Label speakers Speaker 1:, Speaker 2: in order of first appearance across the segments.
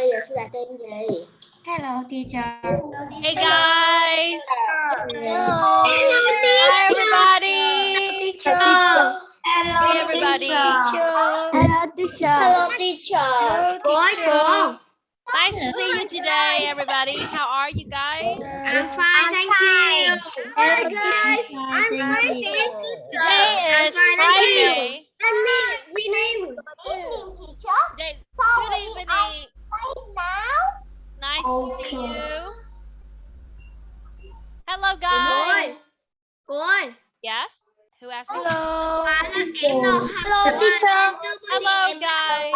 Speaker 1: giờ sư là tên gì?
Speaker 2: Hello teacher.
Speaker 3: Hey guys.
Speaker 1: Hello.
Speaker 3: Hi everybody.
Speaker 1: Teacher. Hello,
Speaker 3: Hey, everybody.
Speaker 2: Hello teacher.
Speaker 1: Hello, teacher. Cô ơi, cô.
Speaker 3: Nice to see you today, everybody. How are you guys?
Speaker 1: I'm fine, thank you.
Speaker 2: Hello,
Speaker 1: guys.
Speaker 2: teacher.
Speaker 1: I'm
Speaker 2: Thank
Speaker 1: fine,
Speaker 2: you.
Speaker 1: thank you.
Speaker 3: Today is Friday.
Speaker 1: rename. Good evening, teacher.
Speaker 3: Today-
Speaker 1: Sorry,
Speaker 3: Good evening.
Speaker 1: I'm now.
Speaker 3: Nice to see you. Hello guys.
Speaker 1: Cô ơi.
Speaker 3: Yes. Who asked me?
Speaker 1: Hello.
Speaker 2: Hello teacher.
Speaker 3: Hello guys.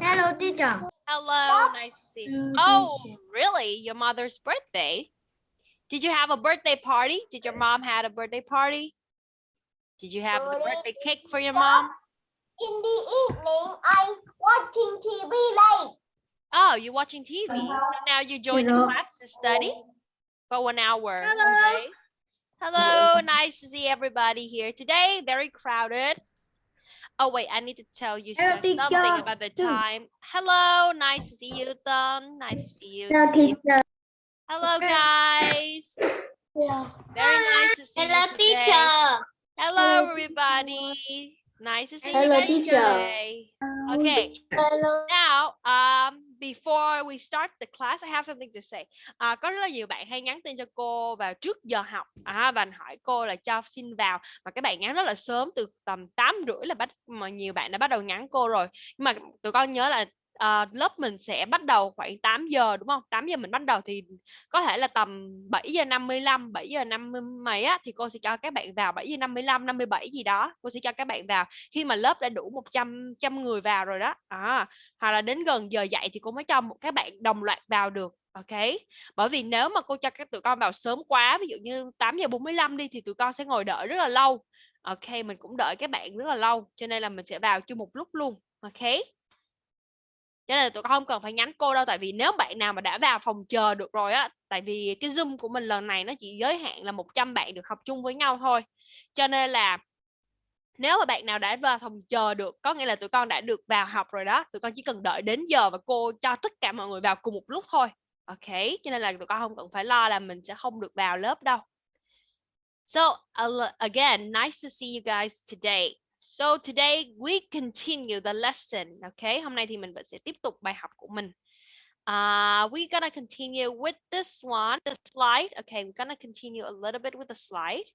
Speaker 2: Hello teacher.
Speaker 3: Hello. Nice to see you. Mm, oh, really? Your mother's birthday? Did you have a birthday party? Did your mom had a birthday party? Did you have the birthday cake for your mom?
Speaker 1: In the evening, I'm watching TV late.
Speaker 3: Oh, you're watching TV. Uh-huh. So now you join the class to study for one hour.
Speaker 1: Hello.
Speaker 3: Okay. Hello, nice to see everybody here today. Very crowded. Oh wait, I need to tell you
Speaker 2: Hello,
Speaker 3: something
Speaker 2: teacher.
Speaker 3: about the time. Hello, nice to see you, Tom. Nice to see you.
Speaker 2: Hello teacher.
Speaker 3: Hello, guys. Very nice to see you today. Hello, everybody. Nice to see
Speaker 2: Hello,
Speaker 3: you guys
Speaker 2: teacher.
Speaker 3: today. Okay.
Speaker 1: Hello.
Speaker 3: Now, um, before we start the class, I have something to say. À, có rất là nhiều bạn hay nhắn tin cho cô vào trước giờ học à, và hỏi cô là cho xin vào mà các bạn nhắn rất là sớm từ tầm 8 rưỡi là bắt mà nhiều bạn đã bắt đầu nhắn cô rồi nhưng mà tụi con nhớ là à, lớp mình sẽ bắt đầu khoảng 8 giờ đúng không? 8 giờ mình bắt đầu thì có thể là tầm 7 giờ 55 7 giờ 50 mấy á thì cô sẽ cho các bạn vào 7 giờ 55 57 gì đó cô sẽ cho các bạn vào. Khi mà lớp đã đủ 100 trăm người vào rồi đó à, hoặc là đến gần giờ dạy thì cô mới cho các bạn đồng loạt vào được ok bởi vì nếu mà cô cho các tụi con vào sớm quá ví dụ như 8 giờ 45 đi thì tụi con sẽ ngồi đợi rất là lâu. Ok mình cũng đợi các bạn rất là lâu cho nên là mình sẽ vào chung một lúc luôn ok cho nên là tụi con không cần phải nhắn cô đâu, tại vì nếu bạn nào mà đã vào phòng chờ được rồi á, tại vì cái zoom của mình lần này nó chỉ giới hạn là 100 bạn được học chung với nhau thôi. Cho nên là nếu mà bạn nào đã vào phòng chờ được, có nghĩa là tụi con đã được vào học rồi đó, tụi con chỉ cần đợi đến giờ và cô cho tất cả mọi người vào cùng một lúc thôi. Ok? Cho nên là tụi con không cần phải lo là mình sẽ không được vào lớp đâu. So again, nice to see you guys today. So today we continue the lesson ok hôm nay thì mình vẫn sẽ tiếp tục bài học của mình. Uh, we're gonna continue with this one the slide. Okay we're gonna continue a little bit with the slide.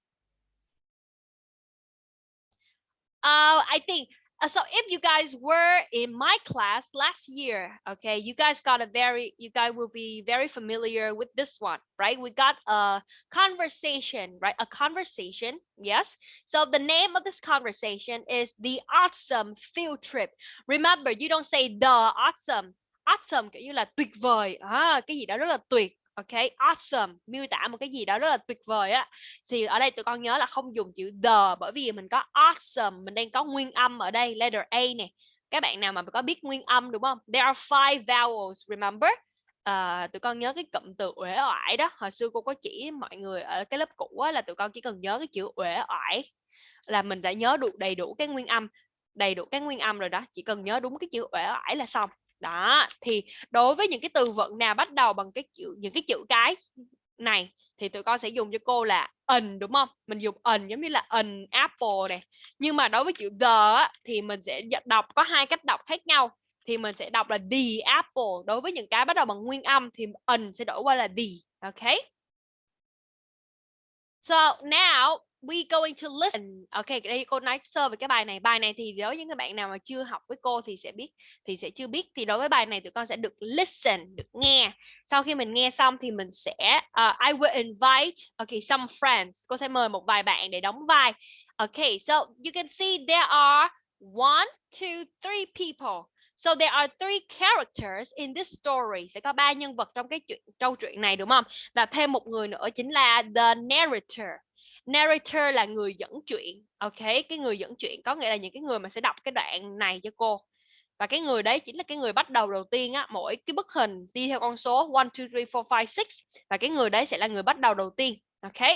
Speaker 3: Uh, I think Uh, so. If you guys were in my class last year, okay, you guys got a very, you guys will be very familiar with this one, right? We got a conversation, right? A conversation, yes. So the name of this conversation is the awesome field trip. Remember, you don't say the awesome. Awesome kiểu như là tuyệt vời, à, cái gì đó rất là tuyệt. Ok, awesome miêu tả một cái gì đó rất là tuyệt vời á. Thì ở đây tụi con nhớ là không dùng chữ the bởi vì mình có awesome mình đang có nguyên âm ở đây letter A nè. Các bạn nào mà có biết nguyên âm đúng không? There are five vowels remember? À, tụi con nhớ cái cụm từ uể oải đó. Hồi xưa cô có chỉ mọi người ở cái lớp cũ á, là tụi con chỉ cần nhớ cái chữ uể oải là mình đã nhớ đủ đầy đủ cái nguyên âm đầy đủ cái nguyên âm rồi đó. Chỉ cần nhớ đúng cái chữ uể oải là xong đó, thì đối với những cái từ vựng nào bắt đầu bằng cái chữ, những cái chữ cái này thì tụi con sẽ dùng cho cô là ẩn đúng không? Mình dùng ẩn giống như là ẩn apple này. Nhưng mà đối với chữ the thì mình sẽ đọc có hai cách đọc khác nhau. Thì mình sẽ đọc là the apple đối với những cái bắt đầu bằng nguyên âm thì ẩn sẽ đổi qua là the ok? So, now we going to listen. Ok đây cô nói sơ về cái bài này. Bài này thì đối với những người bạn nào mà chưa học với cô thì sẽ biết thì sẽ chưa biết. Thì đối với bài này tụi con sẽ được listen được nghe. Sau khi mình nghe xong thì mình sẽ uh, I will invite okay some friends. Cô sẽ mời một vài bạn để đóng vai. Ok, so you can see there are one two three people. So there are three characters in this story. Sẽ có ba nhân vật trong cái chuyện câu chuyện này đúng không? Và thêm một người nữa chính là the narrator. Narrator là người dẫn chuyện. Ok, cái người dẫn chuyện có nghĩa là những cái người mà sẽ đọc cái đoạn này cho cô. Và cái người đấy chính là cái người bắt đầu đầu tiên á, mỗi cái bức hình đi theo con số 1 2 3 4 5 6 và cái người đấy sẽ là người bắt đầu đầu tiên. Ok.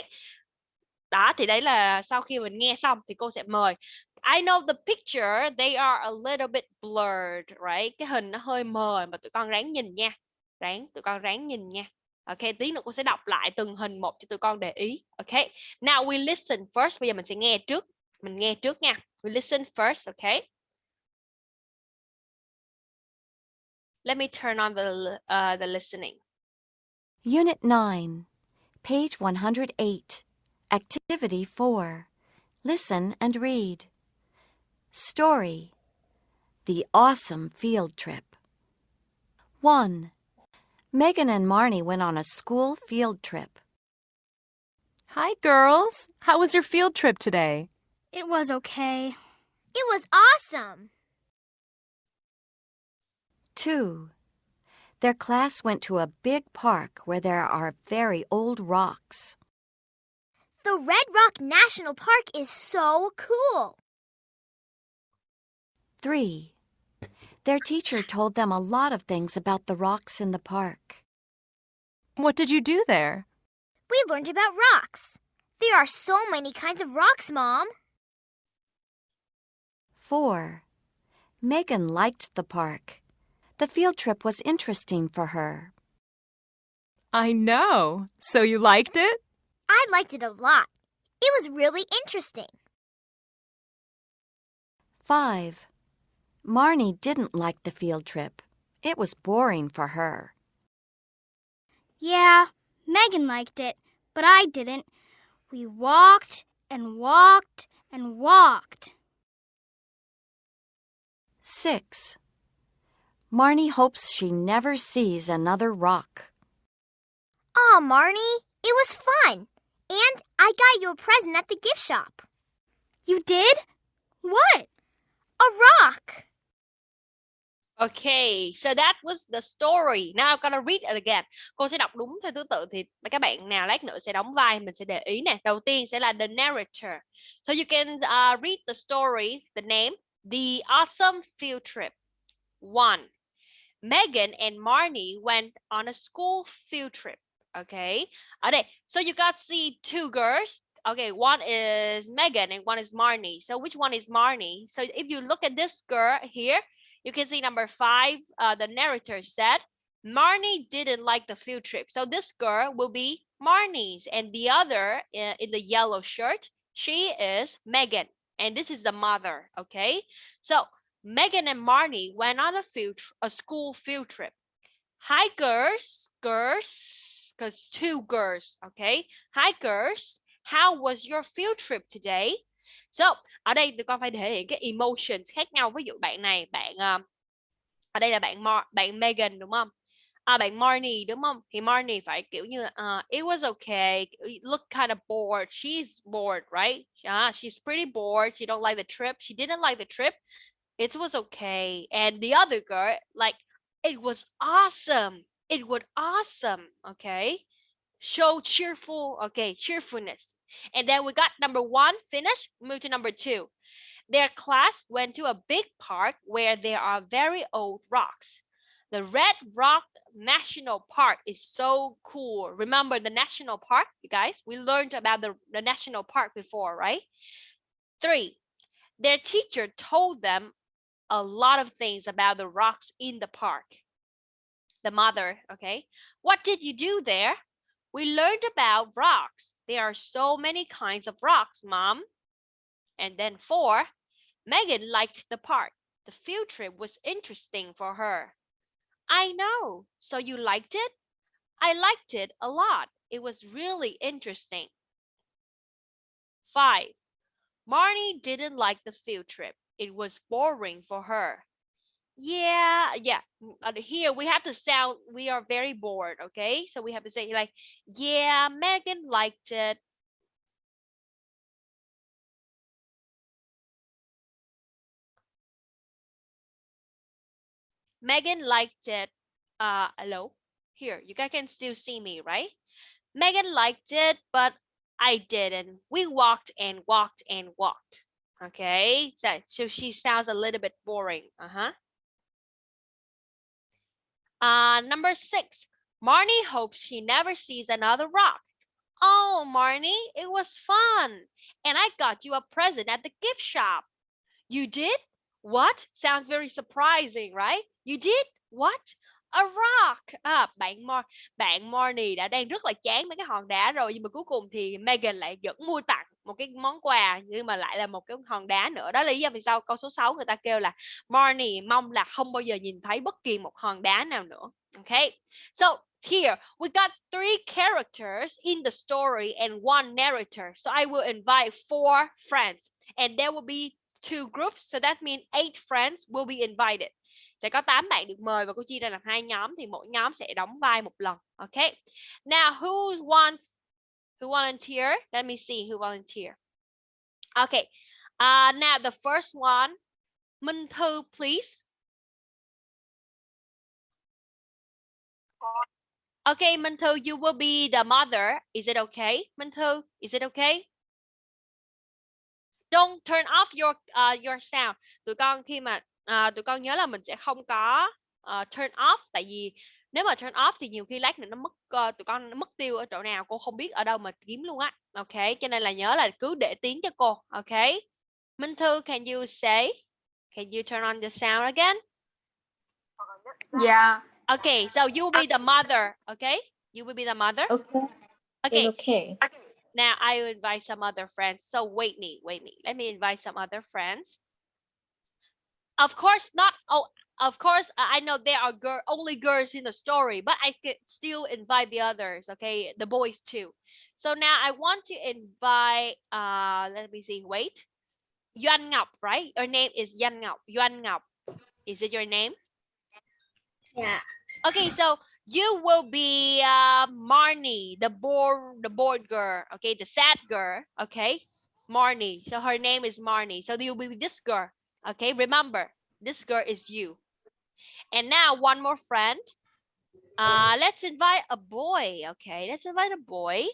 Speaker 3: Đó thì đấy là sau khi mình nghe xong thì cô sẽ mời I know the picture they are a little bit blurred, right? Cái hình nó hơi mờ mà tụi con ráng nhìn nha. Ráng tụi con ráng nhìn nha. Ok, tí nữa cô sẽ đọc lại từng hình một cho tụi con để ý. Ok. Now we listen first. Bây giờ mình sẽ nghe trước. Mình nghe trước nha. We listen first, okay? Let me turn on the uh, the listening.
Speaker 4: Unit 9, page 108, Activity 4. Listen and read. Story The Awesome Field Trip. 1. Megan and Marnie went on a school field trip.
Speaker 5: Hi, girls. How was your field trip today?
Speaker 2: It was okay.
Speaker 1: It was awesome.
Speaker 4: 2. Their class went to a big park where there are very old rocks.
Speaker 1: The Red Rock National Park is so cool.
Speaker 4: 3. Their teacher told them a lot of things about the rocks in the park.
Speaker 5: What did you do there?
Speaker 1: We learned about rocks. There are so many kinds of rocks, Mom.
Speaker 4: 4. Megan liked the park. The field trip was interesting for her.
Speaker 5: I know. So you liked it?
Speaker 1: I liked it a lot. It was really interesting.
Speaker 4: 5. Marnie didn't like the field trip. It was boring for her.
Speaker 2: Yeah, Megan liked it, but I didn't. We walked and walked and walked.
Speaker 4: 6. Marnie hopes she never sees another rock.
Speaker 1: Oh, Marnie, it was fun. And I got you a present at the gift shop.
Speaker 2: You did? What?
Speaker 1: A rock.
Speaker 3: Okay, so that was the story. Now I'm gonna read it again. Cô sẽ đọc đúng theo thứ tự thì các bạn nào lát nữa sẽ đóng vai mình sẽ để ý nè. Đầu tiên sẽ là the narrator. So you can uh, read the story, the name, The Awesome Field Trip. One, Megan and Marnie went on a school field trip. Okay, đây, so you got see two girls. Okay, one is Megan and one is Marnie. So which one is Marnie? So if you look at this girl here, you can see number five, uh, the narrator said, Marnie didn't like the field trip. So this girl will be Marnie's and the other uh, in the yellow shirt, she is Megan. And this is the mother, okay? So Megan and Marnie went on a field, a school field trip. Hi girls, girls, because two girls, okay? Hi girls, how was your field trip today? So, ở đây tụi con phải thể hiện cái emotions khác nhau. Ví dụ bạn này, bạn ở đây là bạn Mar bạn Megan đúng không? À, bạn Marnie đúng không? Thì Marnie phải kiểu như uh, it was okay. It looked kind of bored. She's bored, right? Uh, she's pretty bored. She don't like the trip. She didn't like the trip. It was okay. And the other girl, like, it was awesome. It was awesome. Okay. Show cheerful, okay, cheerfulness. And then we got number one finished. Move to number two. Their class went to a big park where there are very old rocks. The Red Rock National Park is so cool. Remember the national park, you guys? We learned about the, the national park before, right? Three, their teacher told them a lot of things about the rocks in the park. The mother, okay? What did you do there? We learned about rocks. There are so many kinds of rocks, Mom. And then four, Megan liked the park. The field trip was interesting for her. I know. So you liked it? I liked it a lot. It was really interesting. Five, Marnie didn't like the field trip. It was boring for her. Yeah, yeah. Here we have to sound, we are very bored, okay? So we have to say like, yeah, Megan liked it. Megan liked it. Uh, hello? Here, you guys can still see me, right? Megan liked it, but I didn't. We walked and walked and walked. Okay, so, so she sounds a little bit boring. Uh-huh. Uh, number six, Marnie hopes she never sees another rock. Oh, Marnie, it was fun. And I got you a present at the gift shop. You did? What? Sounds very surprising, right? You did? What? A rock. À, bạn Mo bạn Marnie đã đang rất là chán mấy cái hòn đá rồi nhưng mà cuối cùng thì Megan lại vẫn mua tặng một cái món quà, nhưng mà lại là một cái hòn đá nữa. Đó là lý do vì sao câu số 6 người ta kêu là Marnie mong là không bao giờ nhìn thấy bất kỳ một hòn đá nào nữa. Okay. So, here we got three characters in the story and one narrator. So, I will invite four friends and there will be two groups. So, that means eight friends will be invited. Sẽ có 8 bạn được mời và cô chia ra làm hai nhóm thì mỗi nhóm sẽ đóng vai một lần. Okay. Now, who wants who volunteer? Let me see who volunteer. Okay. Uh, now the first one, Minh Thư, please. Okay, Minh Thư, you will be the mother. Is it okay? Minh Thư, is it okay? Don't turn off your uh, your sound. Tụi con khi mà uh, tụi con nhớ là mình sẽ không có uh, turn off tại vì nếu mà turn off thì nhiều khi lát nữa nó mất uh, tụi con nó mất tiêu ở chỗ nào cô không biết ở đâu mà kiếm luôn á. Ok, cho nên là nhớ là cứ để tiếng cho cô. Ok. Minh Thư, can you say? Can you turn on the sound again?
Speaker 6: Yeah.
Speaker 3: Okay, so you will be the mother, okay? You will be the mother.
Speaker 6: Okay.
Speaker 3: Okay,
Speaker 6: Okay.
Speaker 3: now I will invite some other friends. So wait me, wait me. Let me invite some other friends. Of course, not. Oh, of course, I know there are girl, only girls in the story, but I could still invite the others. Okay, the boys too. So now I want to invite. Uh, let me see. Wait, Yuan Ngọc, right? Your name is Yuan Ngọc. Yuan Ngọc. Is it your name?
Speaker 1: Yeah.
Speaker 3: Okay, so you will be uh, Marnie, the bored, the bored girl. Okay, the sad girl. Okay, Marnie. So her name is Marnie. So you'll be this girl. Okay, remember this girl is you. And now one more friend. Uh, let's invite a boy. Okay, let's invite a boy.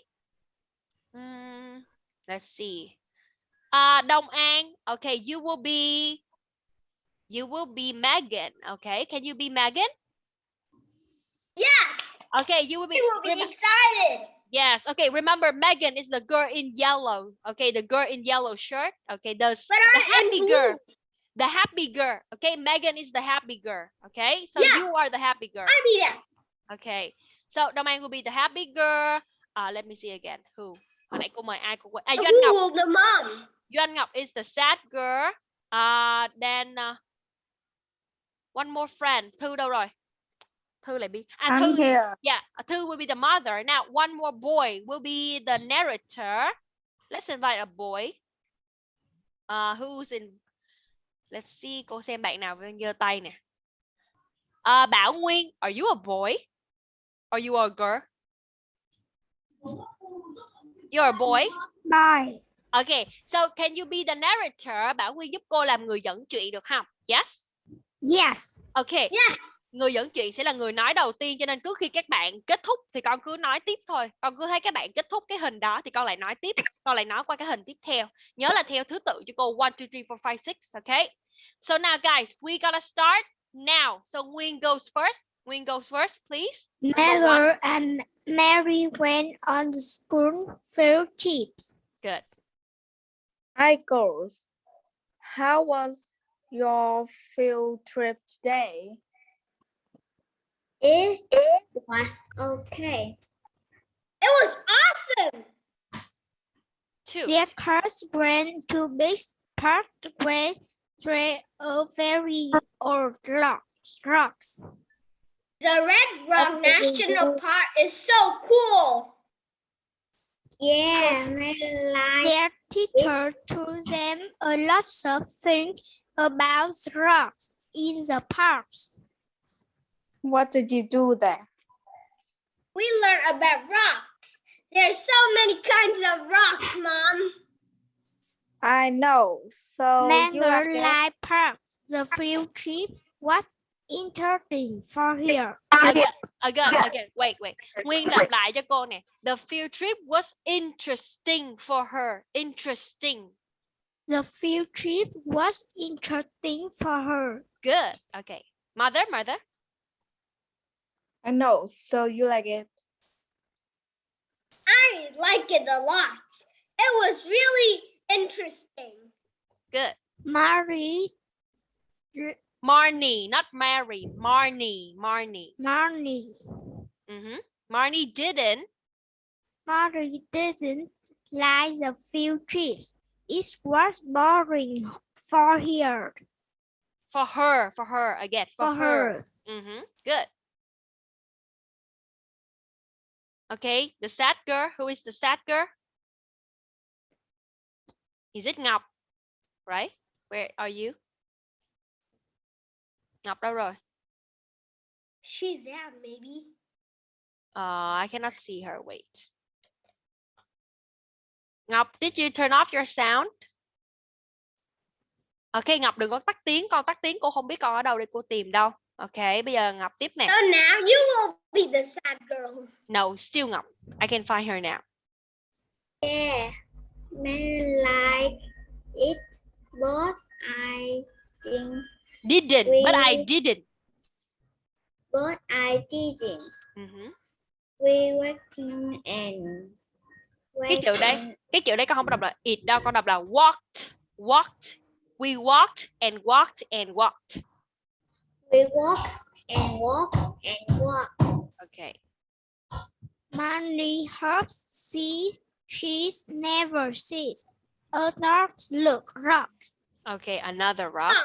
Speaker 3: Hmm, let's see. Uh, Dong An. Okay, you will be. You will be Megan. Okay, can you be Megan?
Speaker 1: Yes.
Speaker 3: Okay, you will be.
Speaker 1: We will be excited.
Speaker 3: yes. Okay. Remember, Megan is the girl in yellow. Okay, the girl in yellow shirt. Okay, the
Speaker 1: But
Speaker 3: the
Speaker 1: I'm in
Speaker 3: happy
Speaker 1: blue.
Speaker 3: girl. The happy girl. Okay, Megan is the happy girl. Okay, so you are the happy girl.
Speaker 1: I'll be that.
Speaker 3: Okay, so the Domain will be the happy girl. Uh, let me see again. Who? Hồi nãy cô mời ai cô quên. À, Doan Ngọc.
Speaker 1: Ooh, the mom.
Speaker 3: Doan Ngọc is the sad girl. Uh, then uh, one more friend. Thư đâu rồi? Thư lại bị. À,
Speaker 6: I'm
Speaker 3: Thư
Speaker 6: here.
Speaker 3: Yeah, uh, two will be the mother. Now, one more boy will be the narrator. Let's invite a boy. Uh, who's in? Let's see. Cô xem bạn nào giơ tay nè. Uh, Bảo Nguyên, are you a boy? Are you a girl? You're a boy.
Speaker 1: Bye.
Speaker 3: Okay, so can you be the narrator? Bảo Nguyên giúp cô làm người dẫn chuyện được không? Yes.
Speaker 1: Yes.
Speaker 3: Okay.
Speaker 1: Yes.
Speaker 3: Người dẫn chuyện sẽ là người nói đầu tiên cho nên cứ khi các bạn kết thúc thì con cứ nói tiếp thôi con cứ thấy các bạn kết thúc cái hình đó thì con lại nói tiếp con lại nói qua cái hình tiếp theo nhớ là theo thứ tự cho cô one two three four five six okay so now guys we gotta start now so Nguyên goes first Nguyên goes first please.
Speaker 1: Mother and Mary went on the school field trips.
Speaker 3: good
Speaker 6: Hi, girls. How was your field trip today?
Speaker 1: It, was okay. It was awesome.
Speaker 3: two
Speaker 1: Their cars went to big park with three very old rocks. rocks. The Red Rock National Park is so cool. Yeah, Their teacher told them a lot of things about rocks in the parks.
Speaker 6: What did you do there?
Speaker 1: We learned about rocks. There's so many kinds of rocks, Mom.
Speaker 6: I know. So you have
Speaker 1: Mango Light Park. The field trip was interesting for here.
Speaker 3: again again again wait wait Nguyên lặp lại cho cô nè the field trip was interesting for her interesting
Speaker 1: The field trip was interesting for her.
Speaker 3: good okay mother mother
Speaker 6: I know. So you like it?
Speaker 1: I like it a lot. It was really interesting.
Speaker 3: good
Speaker 1: Mary,
Speaker 3: Marnie, not Mary. Marnie, Marnie.
Speaker 1: Marnie,
Speaker 3: Mhm. Marnie didn't.
Speaker 1: Mary didn't like the field trips. It was boring for her.
Speaker 3: For her, for her again. For,
Speaker 1: For
Speaker 3: her.
Speaker 1: her.
Speaker 3: Mhm. Good. Okay, the sad girl. Who is the sad girl? Is it Ngọc? Right? Where are you? Ngọc đâu rồi?
Speaker 1: She's out, maybe.
Speaker 3: Uh, I cannot see her. Wait. Ngọc, did you turn off your sound? Ok, Ngọc đừng có tắt tiếng. Con tắt tiếng cô không biết con ở đâu để cô tìm đâu. Ok, bây giờ Ngọc tiếp nè.
Speaker 1: So now you will be the sad girl.
Speaker 3: No, still Ngọc. I can find her now.
Speaker 1: Yeah, men like it, but I think,
Speaker 3: Didn't, but I
Speaker 1: We-
Speaker 3: didn't.
Speaker 1: but I didn't.
Speaker 3: Mhm.
Speaker 1: We working and
Speaker 3: Cái chữ đấy, cái chữ đấy con không đọc là it đâu, con đọc là walked, walked. We walked and walked and walked.
Speaker 1: We walk and walk and walk.
Speaker 3: Okay.
Speaker 1: Money hurts see she's never sees. A dark look rocks.
Speaker 3: Okay, another rock.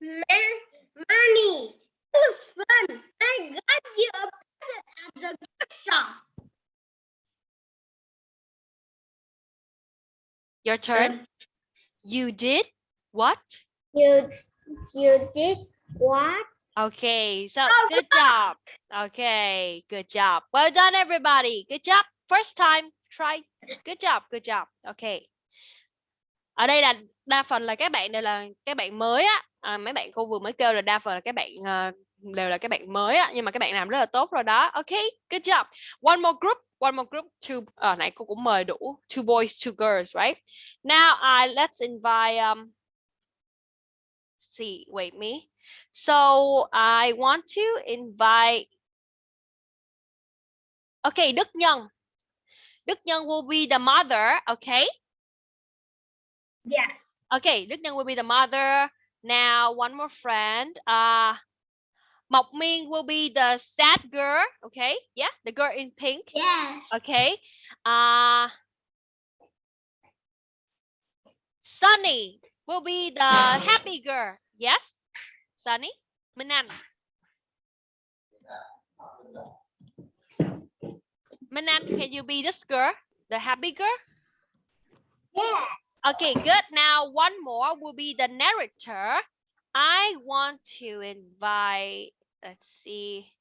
Speaker 1: Money, it was fun. I got you a present at the gift shop.
Speaker 3: Your turn. You did what?
Speaker 1: You you did what?
Speaker 3: Okay, so
Speaker 1: Oh,
Speaker 3: good job. Okay, good job. Well done, everybody. Good job. First time, try. Good job, good job. Okay. Ở đây là đa phần là các bạn đều là các bạn mới á. À, mấy bạn cô vừa mới kêu là đa phần là các bạn ờ, đều là các bạn mới á, nhưng mà các bạn làm rất là tốt rồi đó. Okay, good job. One more group, one more group. Two. Ở nãy cô cũng mời đủ. Two boys, two girls, right? Now I let's invite um. See, wait me. So I want to invite. Okay, Đức Nhân. Đức Nhân will be the mother. Okay.
Speaker 1: Yes.
Speaker 3: Okay, Đức Nhân will be the mother. Now one more friend. Uh, Mộc Miên will be the sad girl. Okay. Yeah, the girl in pink.
Speaker 1: Yes.
Speaker 3: Okay. Uh, Sunny will be the happy girl. Yes. Sunny. Minh Anh, can you be this girl? The happy girl?
Speaker 1: Yes.
Speaker 3: Okay, good. Now one more will be the narrator. I want to invite, let's see.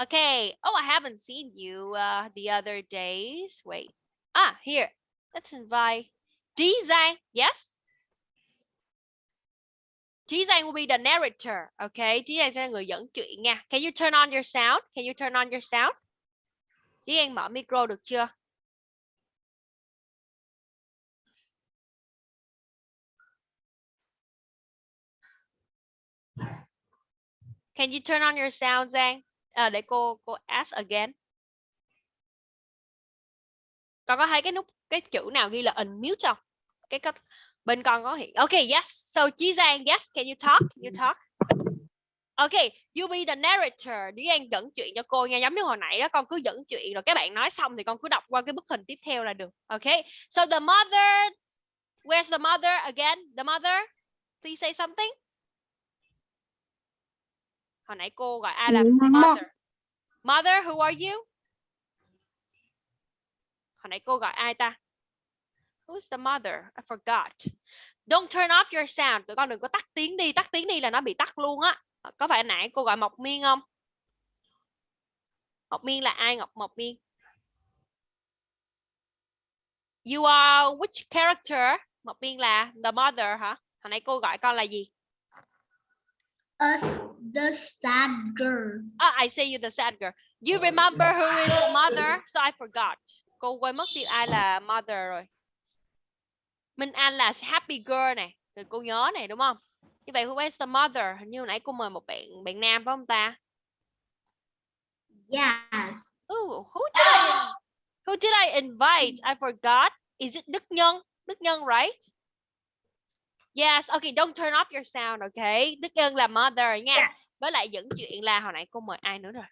Speaker 3: Okay. Oh, I haven't seen you uh, the other days. Wait. Ah, here. Let's invite Zhang. Yes. Chí giang will be the narrator. Okay. chí giang sẽ là người dẫn chuyện nha. Can you turn on your sound? Can you turn on your sound? chí giang mở micro được chưa? Can you turn on your sound, Giang? À, để cô cô ask again. Con có thấy cái nút cái chữ nào ghi là unmute không? Cái cách bên con có hiện. Okay, yes. So Chí Giang, yes, can you talk? Can you talk? Okay, you be the narrator. Đi Giang dẫn chuyện cho cô nha. Giống như hồi nãy đó con cứ dẫn chuyện rồi các bạn nói xong thì con cứ đọc qua cái bức hình tiếp theo là được. Okay. So the mother Where's the mother again? The mother? Please say something. Hồi nãy cô gọi ai là mother? Mother, who are you? Hồi nãy cô gọi ai ta? Who's the mother? I forgot. Don't turn off your sound. Tụi con đừng có tắt tiếng đi. Tắt tiếng đi là nó bị tắt luôn á. Có phải nãy cô gọi Mộc Miên không? Mộc Miên là ai Ngọc Mộc Miên? You are which character? Mộc Miên là the mother hả? Hồi nãy cô gọi con là gì?
Speaker 1: Us, the sad girl.
Speaker 3: Ah, I say you the sad girl. You remember who is the mother? So I forgot. Cô quên mất tiêu ai là mother rồi. Minh Anh là happy girl này. Thì cô nhớ này đúng không? Như vậy who is the mother? Hình như hồi nãy cô mời một bạn bạn nam phải không ta?
Speaker 1: Yes.
Speaker 3: Ooh, who did I who did I invite? I forgot. Is it Đức Nhân? Đức Nhân, right? Yes, okay, don't turn off your sound, okay? Đức Ân là mother nha.
Speaker 1: Dạ.
Speaker 3: Với lại dẫn chuyện là hồi nãy cô mời ai nữa rồi?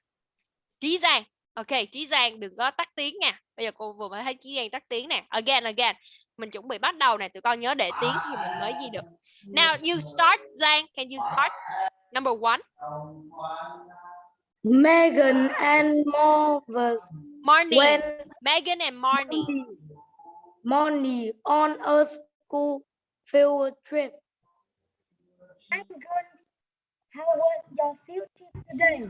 Speaker 3: Trí Giang. Ok, Trí Giang đừng có tắt tiếng nha. Bây giờ cô vừa mới thấy Trí Giang tắt tiếng nè. Again, again. Mình chuẩn bị bắt đầu nè, tụi con nhớ để tiếng thì mình mới gì được. Now you start, Giang. Can you start? Number one.
Speaker 6: Megan and Marvus
Speaker 3: Morning.
Speaker 6: went
Speaker 3: Megan and Marnie.
Speaker 6: Money on a school field trip.
Speaker 1: I'm good. How was your field trip today?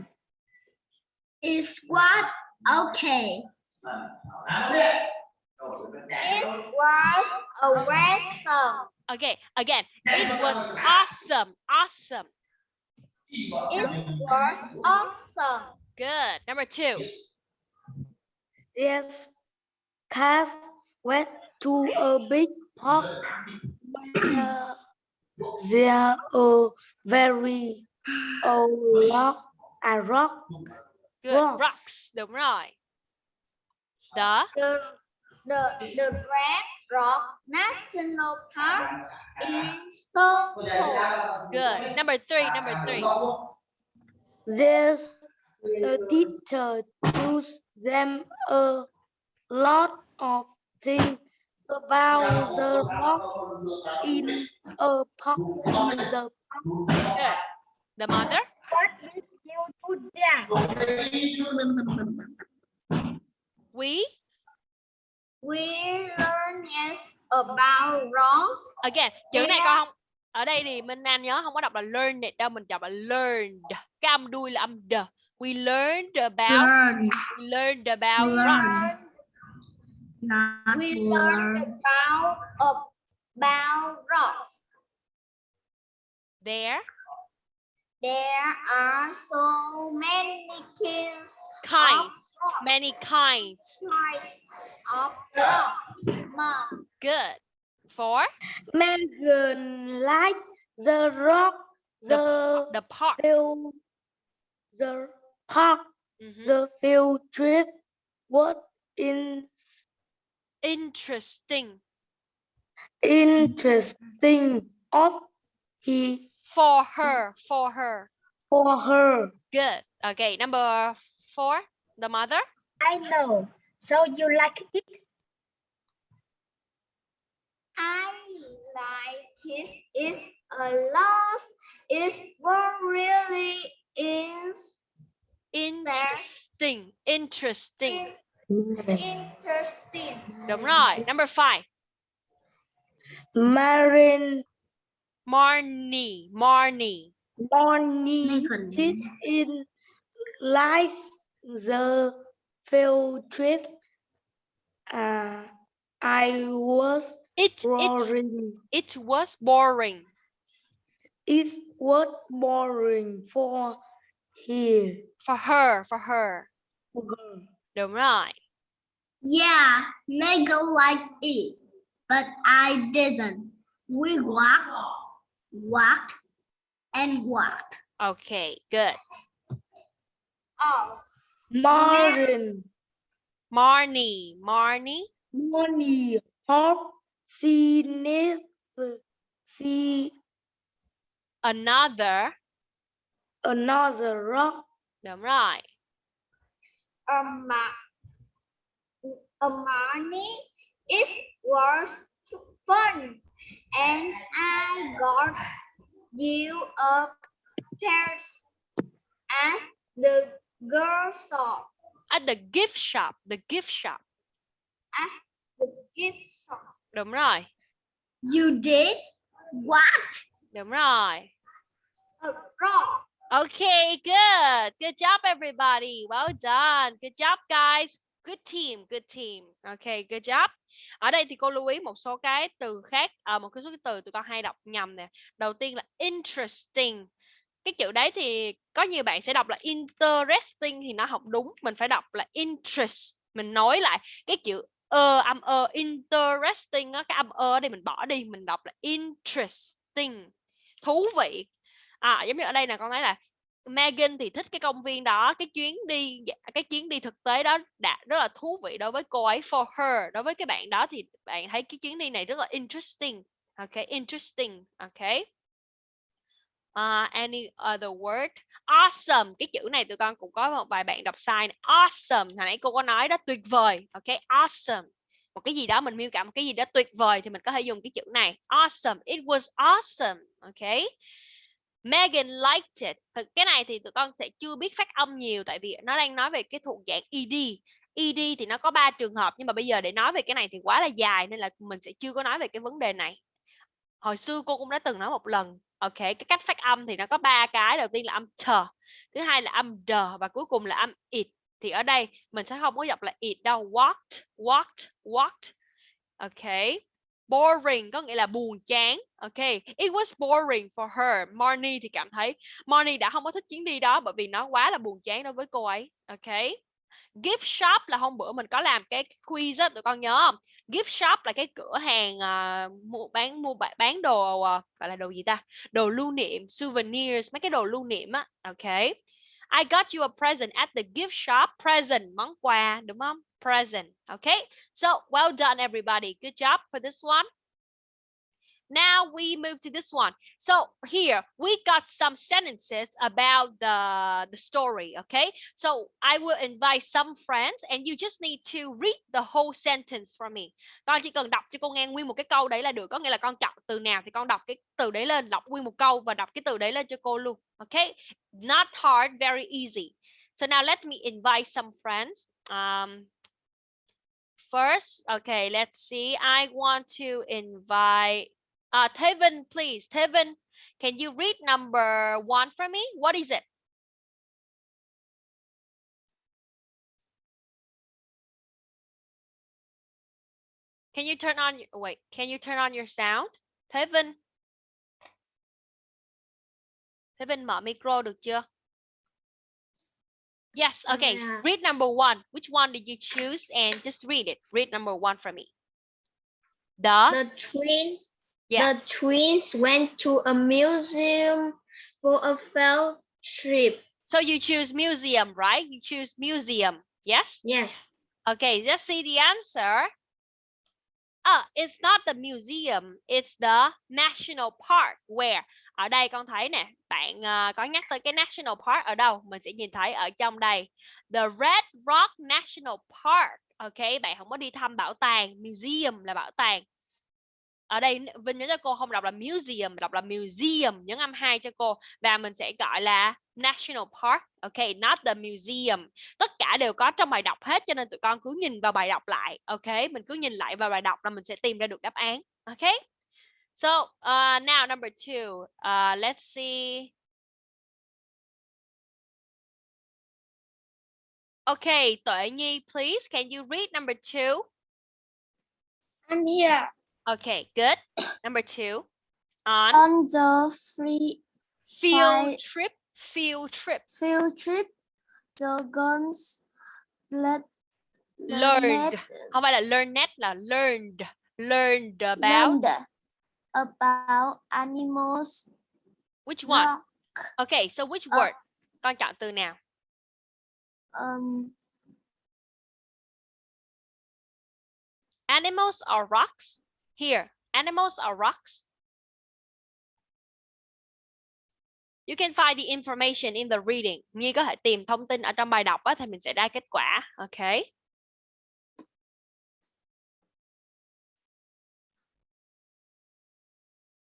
Speaker 1: It was okay. It was a wrestle.
Speaker 3: Okay, again. It was awesome. Awesome.
Speaker 1: It was awesome.
Speaker 3: Good. Number two.
Speaker 6: Yes, cats went to a big park where uh, there are very old rock, a rock.
Speaker 3: Good.
Speaker 6: Rocks.
Speaker 3: Rocks. Đúng rồi. The
Speaker 1: The, the, the Red Rock National Park is so
Speaker 3: good. Number three. Number three.
Speaker 6: There's a teacher choose them a lot of things about the rocks in a park. In the
Speaker 3: Good. The mother.
Speaker 1: What did you do there?
Speaker 3: We
Speaker 1: We learn yes about rocks.
Speaker 3: again chữ này con không? Ở đây thì Minh Anh nhớ không có đọc là learned đâu mình đọc là learned. Cái âm đuôi là âm d we learned about we learned about rocks
Speaker 1: We learned about about rocks.
Speaker 3: there
Speaker 1: There are so many kinds
Speaker 3: kinds.
Speaker 1: of.
Speaker 3: Many kinds
Speaker 1: of rocks.
Speaker 3: Good four
Speaker 6: Megan like the rock, the
Speaker 3: the park
Speaker 6: field, the park,
Speaker 3: Mhm.
Speaker 6: the field trip. What in
Speaker 3: interesting
Speaker 6: interesting of he
Speaker 3: for her for her
Speaker 6: for her.
Speaker 3: good okay number four the mother
Speaker 1: I know. So you like it? I like it. It's a lot. It's what really is
Speaker 3: interesting interesting
Speaker 1: in- interesting.
Speaker 3: đúng rồi number five
Speaker 6: Marin
Speaker 3: Marnie Marnie
Speaker 6: Bonnie did in like the field trip. Uh, I was
Speaker 3: it it
Speaker 6: boring.
Speaker 3: it was boring
Speaker 6: It was boring for here.
Speaker 3: for her for her đúng rồi
Speaker 1: Yeah, Mega liked it, but I didn't. We walked, walked, and walked.
Speaker 3: okay good
Speaker 1: Oh,
Speaker 6: Marin,
Speaker 3: Marnie Marnie
Speaker 6: Bonnie, Hop, she never see
Speaker 3: another.
Speaker 6: Another rock.
Speaker 3: đúng rồi
Speaker 1: a ma- a money it was fun, and I got you a pair as the girl saw
Speaker 3: at the gift shop the gift shop
Speaker 1: as the gift shop.
Speaker 3: đúng rồi
Speaker 1: You did what?
Speaker 3: đúng rồi
Speaker 1: A rock.
Speaker 3: Okay, good. Good job, everybody. Well done. Good job, guys. Good team, good team. Okay, good job. Ở đây thì cô lưu ý một số cái từ khác, ở một cái số cái từ tụi con hay đọc nhầm nè. Đầu tiên là interesting. Cái chữ đấy thì có nhiều bạn sẽ đọc là interesting thì nó học đúng. Mình phải đọc là interest. Mình nói lại cái chữ ơ âm ơ interesting đó, cái âm ơ đây mình bỏ đi, mình đọc là interesting. Thú vị. À, giống như ở đây là con nói là Megan thì thích cái công viên đó cái chuyến đi dạ, cái chuyến đi thực tế đó đã rất là thú vị đối với cô ấy for her đối với cái bạn đó thì bạn thấy cái chuyến đi này rất là interesting Okay, interesting. Okay. Uh, any other word? Awesome. Cái chữ này tụi con cũng có một vài bạn đọc sai. Này. Awesome. Hồi nãy cô có nói đó tuyệt vời. ok awesome. Một cái gì đó mình miêu tả một cái gì đó tuyệt vời thì mình có thể dùng cái chữ này. Awesome. It was awesome. ok Megan liked it. Thực cái này thì tụi con sẽ chưa biết phát âm nhiều tại vì nó đang nói về cái thuộc dạng ed. ed thì nó có ba trường hợp nhưng mà bây giờ để nói về cái này thì quá là dài nên là mình sẽ chưa có nói về cái vấn đề này. Hồi xưa cô cũng đã từng nói một lần. Ok, cái cách phát âm thì nó có ba cái. Đầu tiên là âm chờ, thứ hai là âm d và cuối cùng là âm it. Thì ở đây mình sẽ không có đọc là it đâu. Walked, walked, walked. Ok boring có nghĩa là buồn chán ok it was boring for her Marnie thì cảm thấy Marnie đã không có thích chuyến đi đó bởi vì nó quá là buồn chán đối với cô ấy ok gift shop là hôm bữa mình có làm cái quiz á tụi con nhớ không gift shop là cái cửa hàng uh, mua bán mua bán đồ uh, gọi là đồ gì ta đồ lưu niệm souvenirs mấy cái đồ lưu niệm á ok I got you a present at the gift shop present món quà đúng không present. Okay, so well done, everybody. Good job for this one. Now we move to this one. So here we got some sentences about the, the story. Okay, so I will invite some friends and you just need to read the whole sentence for me. Con chỉ cần đọc cho cô nghe nguyên một cái câu đấy là được. Có nghĩa là con chọn từ nào thì con đọc cái từ đấy lên, đọc nguyên một câu và đọc cái từ đấy lên cho cô luôn. Okay, not hard, very easy. So now let me invite some friends. Um, first. Okay, let's see. I want to invite uh Tevin, please. Tevin, can you read number one for me? What is it? Can you turn on wait, can you turn on your sound? Tevin. Tevin mở micro được chưa? Yes, okay.
Speaker 1: Yeah.
Speaker 3: Read number one. Which one did you choose? And just read it. Read number one for me. The,
Speaker 1: The twins,
Speaker 3: yeah.
Speaker 1: the twins went to a museum for a field trip.
Speaker 3: So you choose museum, right? You choose museum. Yes?
Speaker 1: Yes.
Speaker 3: Okay, just see the answer. Ah, it's not the museum, it's the national park where ở đây con thấy nè, bạn uh, có nhắc tới cái national park ở đâu? Mình sẽ nhìn thấy ở trong đây. The Red Rock National Park. Ok, bạn không có đi thăm bảo tàng, museum là bảo tàng. Ở đây Vinh nhớ cho cô không đọc là museum, đọc là museum, nhấn âm hai cho cô và mình sẽ gọi là National Park. Ok, not the museum. Tất cả đều có trong bài đọc hết cho nên tụi con cứ nhìn vào bài đọc lại. Ok, mình cứ nhìn lại vào bài đọc là mình sẽ tìm ra được đáp án. Ok. So uh, now number two, uh, let's see. Okay, Tuệ Nhi, please, can you read number two?
Speaker 1: I'm here.
Speaker 3: Okay, good. Number two, on
Speaker 1: On the free
Speaker 3: field
Speaker 1: Five.
Speaker 3: trip, field trip,
Speaker 1: field trip, the girls let
Speaker 3: learned. Không phải là learned là learned, learned about
Speaker 1: learned about animals.
Speaker 3: which one?
Speaker 1: rock,
Speaker 3: Okay, so which
Speaker 1: Ờ.
Speaker 3: word? Con chọn từ nào?
Speaker 1: um,
Speaker 3: Animals or rocks? Here, animals or rocks? You can find the information in the reading. Nhi có thể tìm thông tin ở trong bài đọc á, thì mình sẽ ra kết quả. Okay.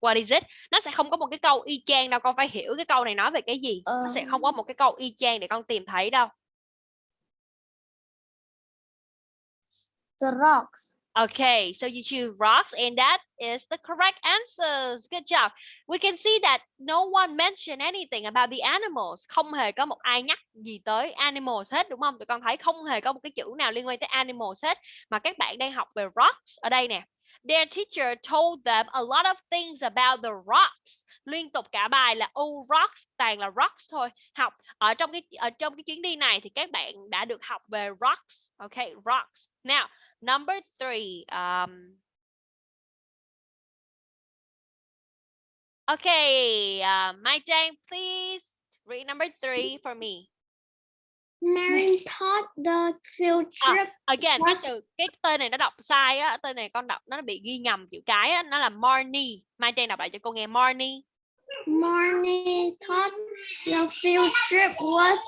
Speaker 3: What is it? Nó sẽ không có một cái câu y chang đâu. Con phải hiểu cái câu này nói về cái gì. Nó sẽ không có một cái câu y chang để con tìm thấy đâu.
Speaker 1: the rocks.
Speaker 3: Okay, so you choose rocks, and that is the correct answers. Good job. We can see that no one mentioned anything about the animals. Không hề có một ai nhắc gì tới animals hết, đúng không? Tụi con thấy không hề có một cái chữ nào liên quan tới animals hết. Mà các bạn đang học về rocks ở đây nè. Their teacher told them a lot of things about the rocks. Liên tục cả bài là oh rocks, toàn là rocks thôi. Học ở trong cái ở trong cái chuyến đi này thì các bạn đã được học về rocks. Okay, rocks. Now, Number three. Um, okay, uh, Mai Jane, please read number three for me.
Speaker 1: Marin thought the field
Speaker 3: À,
Speaker 1: trip
Speaker 3: again cái
Speaker 1: Was-
Speaker 3: từ cái tên này nó đọc sai á tên này con đọc nó bị ghi nhầm chữ cái á nó là Marnie Mai Trang đọc lại cho cô nghe Marnie
Speaker 1: Marnie thought the field trip was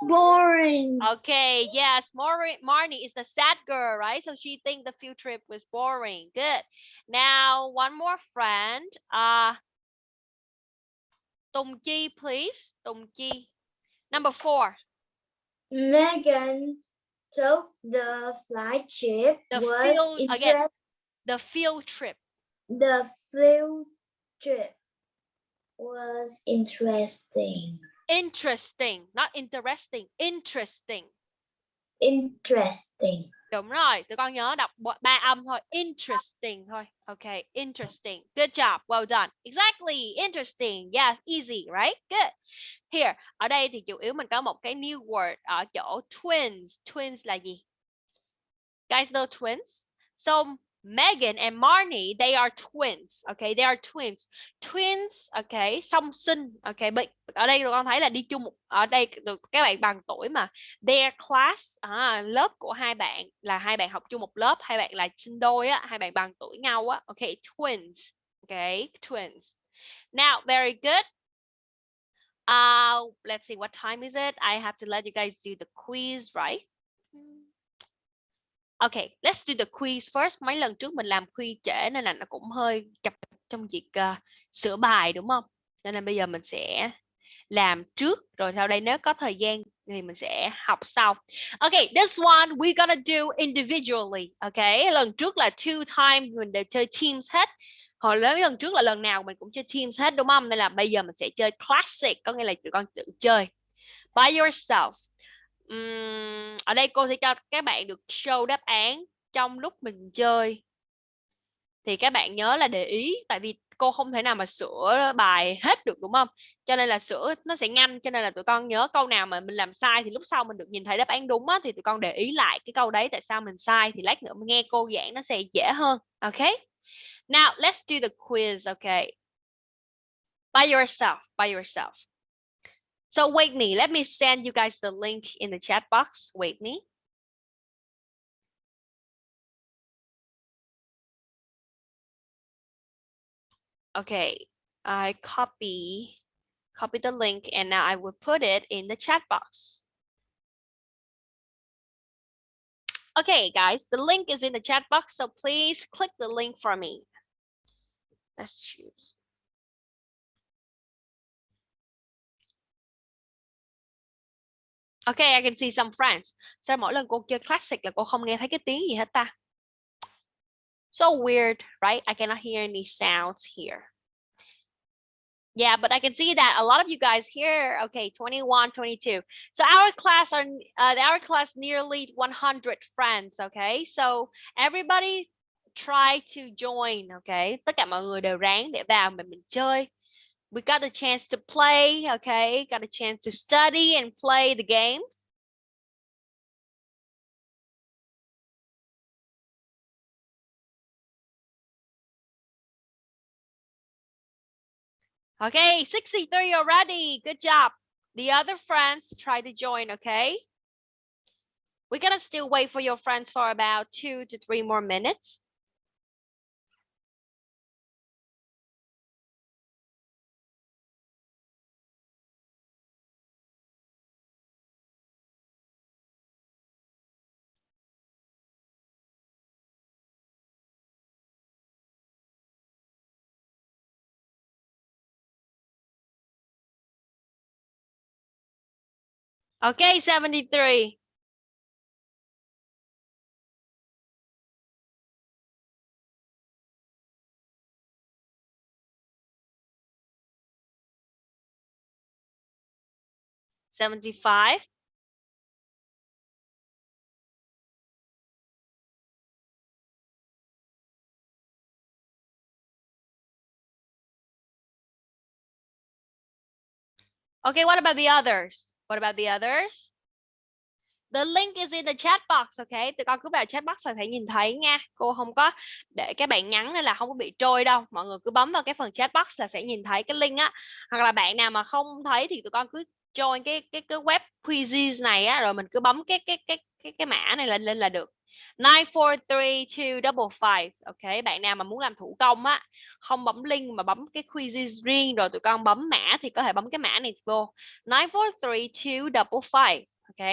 Speaker 1: boring.
Speaker 3: Okay, yes, Mar- Marnie is the sad girl, right? So she thinks the field trip was boring. Good. Now, one more friend. Uh, Chi, please. Chi. Number four.
Speaker 7: Megan took the flight trip
Speaker 3: The
Speaker 7: was
Speaker 3: field- again. The field trip.
Speaker 7: the field trip was interesting.
Speaker 3: Interesting, not interesting. Interesting.
Speaker 7: Interesting.
Speaker 3: Đúng rồi, tụi con nhớ đọc ba âm thôi. Interesting thôi. Okay, interesting. Good job. Well done. Exactly. Interesting. Yeah, easy, right? Good. Here, ở đây thì chủ yếu mình có một cái new word ở chỗ twins. Twins là gì? Guys know twins? So Megan and Marnie, they are twins. Okay, they are twins. Twins, okay, song sinh. Okay, but ở đây tụi con thấy là đi chung một ở đây các bạn bằng tuổi mà. Their class à, lớp của hai bạn là hai bạn học chung một lớp hai bạn là sinh đôi á hai bạn bằng tuổi nhau á Okay, twins okay? Twins. Now very good. Uh let's see what time is it? I have to let you guys do the quiz right? Okay let's do the quiz first mấy lần trước mình làm quiz trễ nên là nó cũng hơi chập trong việc uh, sửa bài đúng không Nên là bây giờ mình sẽ làm trước rồi sau đây nếu có thời gian thì mình sẽ học sau. Okay, this one we gonna do individually. Okay, lần trước là two times mình đều chơi teams hết. Hồi lớn lần trước là lần nào mình cũng chơi teams hết đúng không? Nên là bây giờ mình sẽ chơi classic, có nghĩa là tụi con tự chơi by yourself. Ừm, ở đây cô sẽ cho các bạn được show đáp án trong lúc mình chơi. Thì các bạn nhớ là để ý tại vì cô không thể nào mà sửa bài hết được đúng không? cho nên là sửa nó sẽ nhanh cho nên là tụi con nhớ câu nào mà mình làm sai thì lúc sau mình được nhìn thấy đáp án đúng á thì tụi con để ý lại cái câu đấy tại sao mình sai thì lát nữa mình nghe cô giảng nó sẽ dễ hơn ok now let's do the quiz okay by yourself by yourself so wait me, let me send you guys the link in the chat box Wait me. okay I copy copy the link and now I will put it in the chat box. Okay, guys, the link is in the chat box, so please click the link for me. Let's choose. Okay, I can see some friends. Sao mỗi lần cô chơi classic là cô không nghe thấy cái tiếng gì hết ta? So weird, right? I cannot hear any sounds here. Yeah, but I can see that a lot of you guys here, okay, 21, 22. So our class are, uh, our class nearly 100 friends, okay? So everybody try to join, okay? Tất cả mọi người đều ráng để vào mà mình chơi. We got a chance to play, okay? Got a chance to study and play the games. Okay, 63 already. Good job. The other friends try to join, okay? We're gonna still wait for your friends for about two to three more minutes. Okay, 73. Seventy-five. Okay, what about the others? What about the others? The link is in the chat box, ok? Tụi con cứ vào chat box là thể nhìn thấy nha. Cô không có để các bạn nhắn nên là không có bị trôi đâu. Mọi người cứ bấm vào cái phần chat box là sẽ nhìn thấy cái link á. Hoặc là bạn nào mà không thấy thì tụi con cứ join cái cái cái web quizzes này á rồi mình cứ bấm cái cái cái cái cái mã này lên lên là được. 943255 ok bạn nào mà muốn làm thủ công á không bấm link mà bấm cái quizzes riêng rồi tụi con bấm mã thì có thể bấm cái mã này vô 943255 ok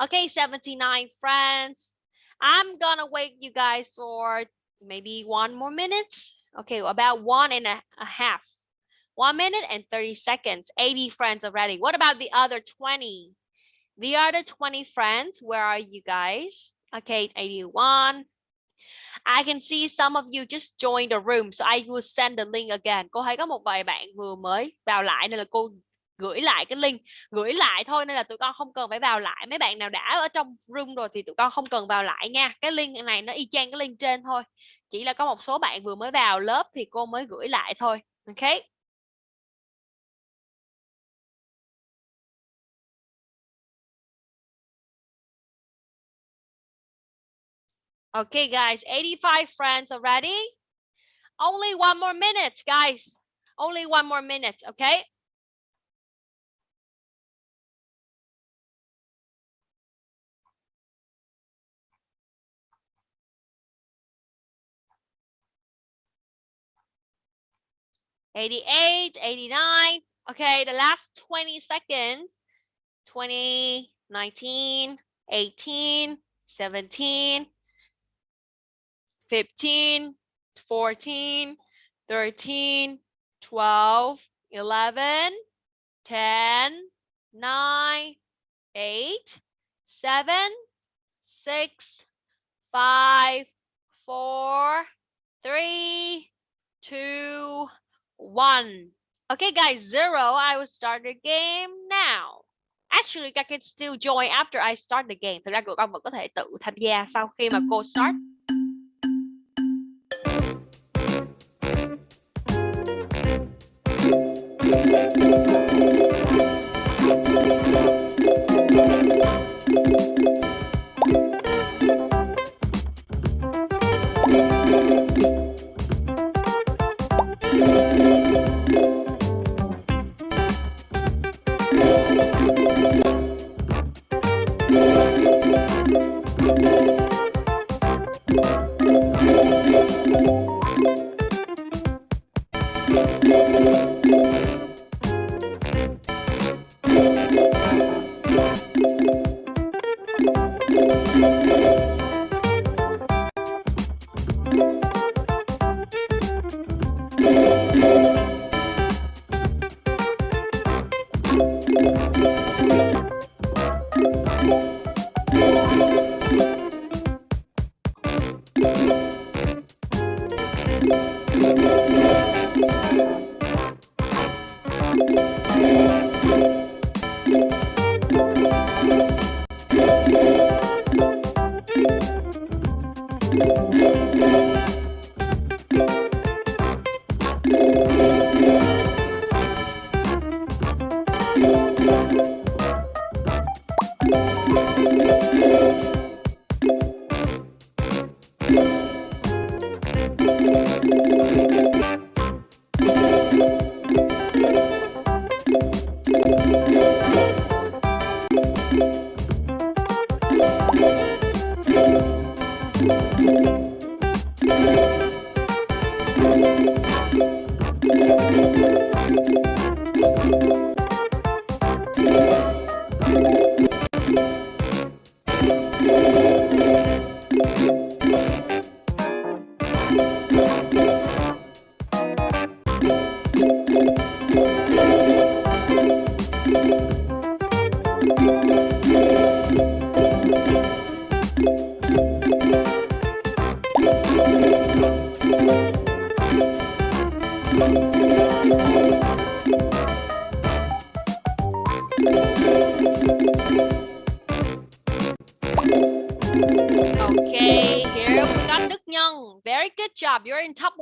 Speaker 3: Okay, 79 friends. I'm gonna wait you guys for maybe one more minute. Okay, about one and a, a half. One minute and 30 seconds. 80 friends already. What about the other 20? The other 20 friends, where are you guys? Okay, 81. I can see some of you just joined the room, so I will send the link again. Cô thấy có một vài bạn vừa mới vào lại nên là cô gửi lại cái link gửi lại thôi nên là tụi con không cần phải vào lại mấy bạn nào đã ở trong room rồi thì tụi con không cần vào lại nha cái link này nó y chang cái link trên thôi chỉ là có một số bạn vừa mới vào lớp thì cô mới gửi lại thôi Okay. Okay, guys, 85 friends already. Only one more minute, guys. Only one more minute, okay? Eighty-eight, eighty-nine. Okay, the last 20 seconds. 20, 19, 18, 17, 15, 14, 13, 12, 11, 10, 9, 8, 7, 6, 5, 4, 3, 2, 1. Okay, guys, zero. I will start the game now. Actually, I can still join after I start the game. Thực ra các con vẫn có thể tự tham gia sau khi mà cô start. Okay,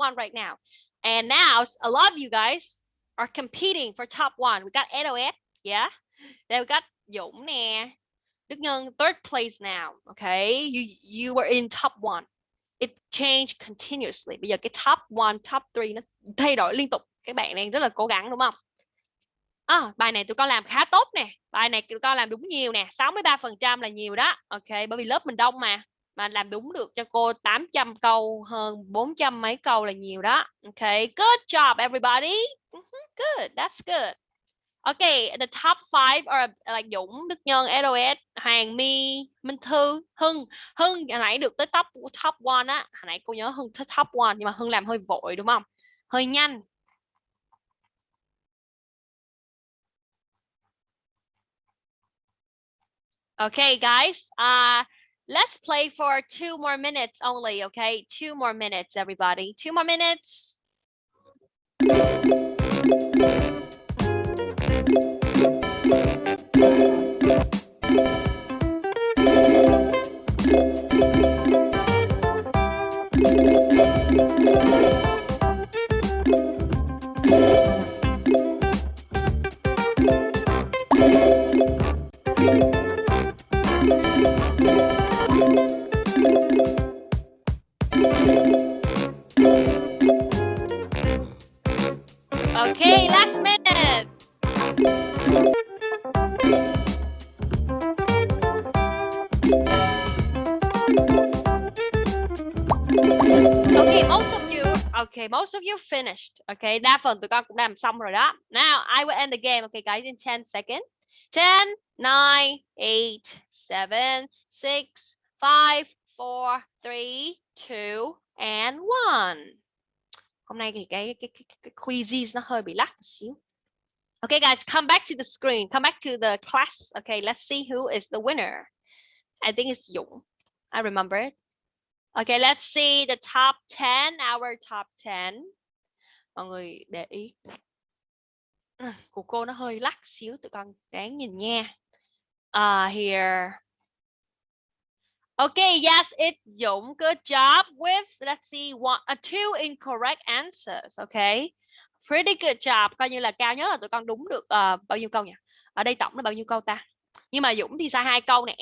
Speaker 3: one right now. And now a lot of you guys are competing for top one. We got SOS, yeah. Then we got Dũng nè. Đức Nhân third place now. Okay, you you were in top one. It changed continuously. Bây giờ cái top one, top three nó thay đổi liên tục. Các bạn đang rất là cố gắng đúng không? À, bài này tụi con làm khá tốt nè. Bài này tụi con làm đúng nhiều nè. 63% là nhiều đó. Ok, bởi vì lớp mình đông mà. Mà làm đúng được cho cô 800 câu hơn 400 mấy câu là nhiều đó. Ok, good job everybody. Ừ good, that's good. Okay, the top five are like Dũng, Đức Nhân, LOS, Hoàng My, Minh Thư, Hưng. Hưng hồi nãy được tới top top one á. Hồi nãy cô nhớ Hưng tới top one nhưng mà Hưng làm hơi vội đúng không? Hơi nhanh. Okay, guys. Uh let's play for two more minutes only, okay? Two more minutes, everybody. Two more minutes. Of you finished. Okay, đa phần tụi con cũng làm xong rồi đó. Now, I will end the game. Okay, guys, in 10 seconds. 10, 9, 8, 7, 6, 5, 4, 3, 2, and 1. Hôm nay thì cái cái, cái, cái quizzes nó hơi bị lắc một xíu. Okay, guys, come back to the screen. Come back to the class. Okay, let's see who is the winner. I think it's Dũng. I remember it. Okay, let's see the top 10, our top 10. Mọi người để ý. Của cô nó hơi lắc xíu, tụi con đáng nhìn nha. Uh, here. Okay, yes, it's Dũng. Good job with, let's see, one, uh, two incorrect answers. Okay, pretty good job. Coi như là cao nhất là tụi con đúng được uh, bao nhiêu câu nhỉ? Ở đây tổng là bao nhiêu câu ta? Nhưng mà Dũng thì sai hai câu này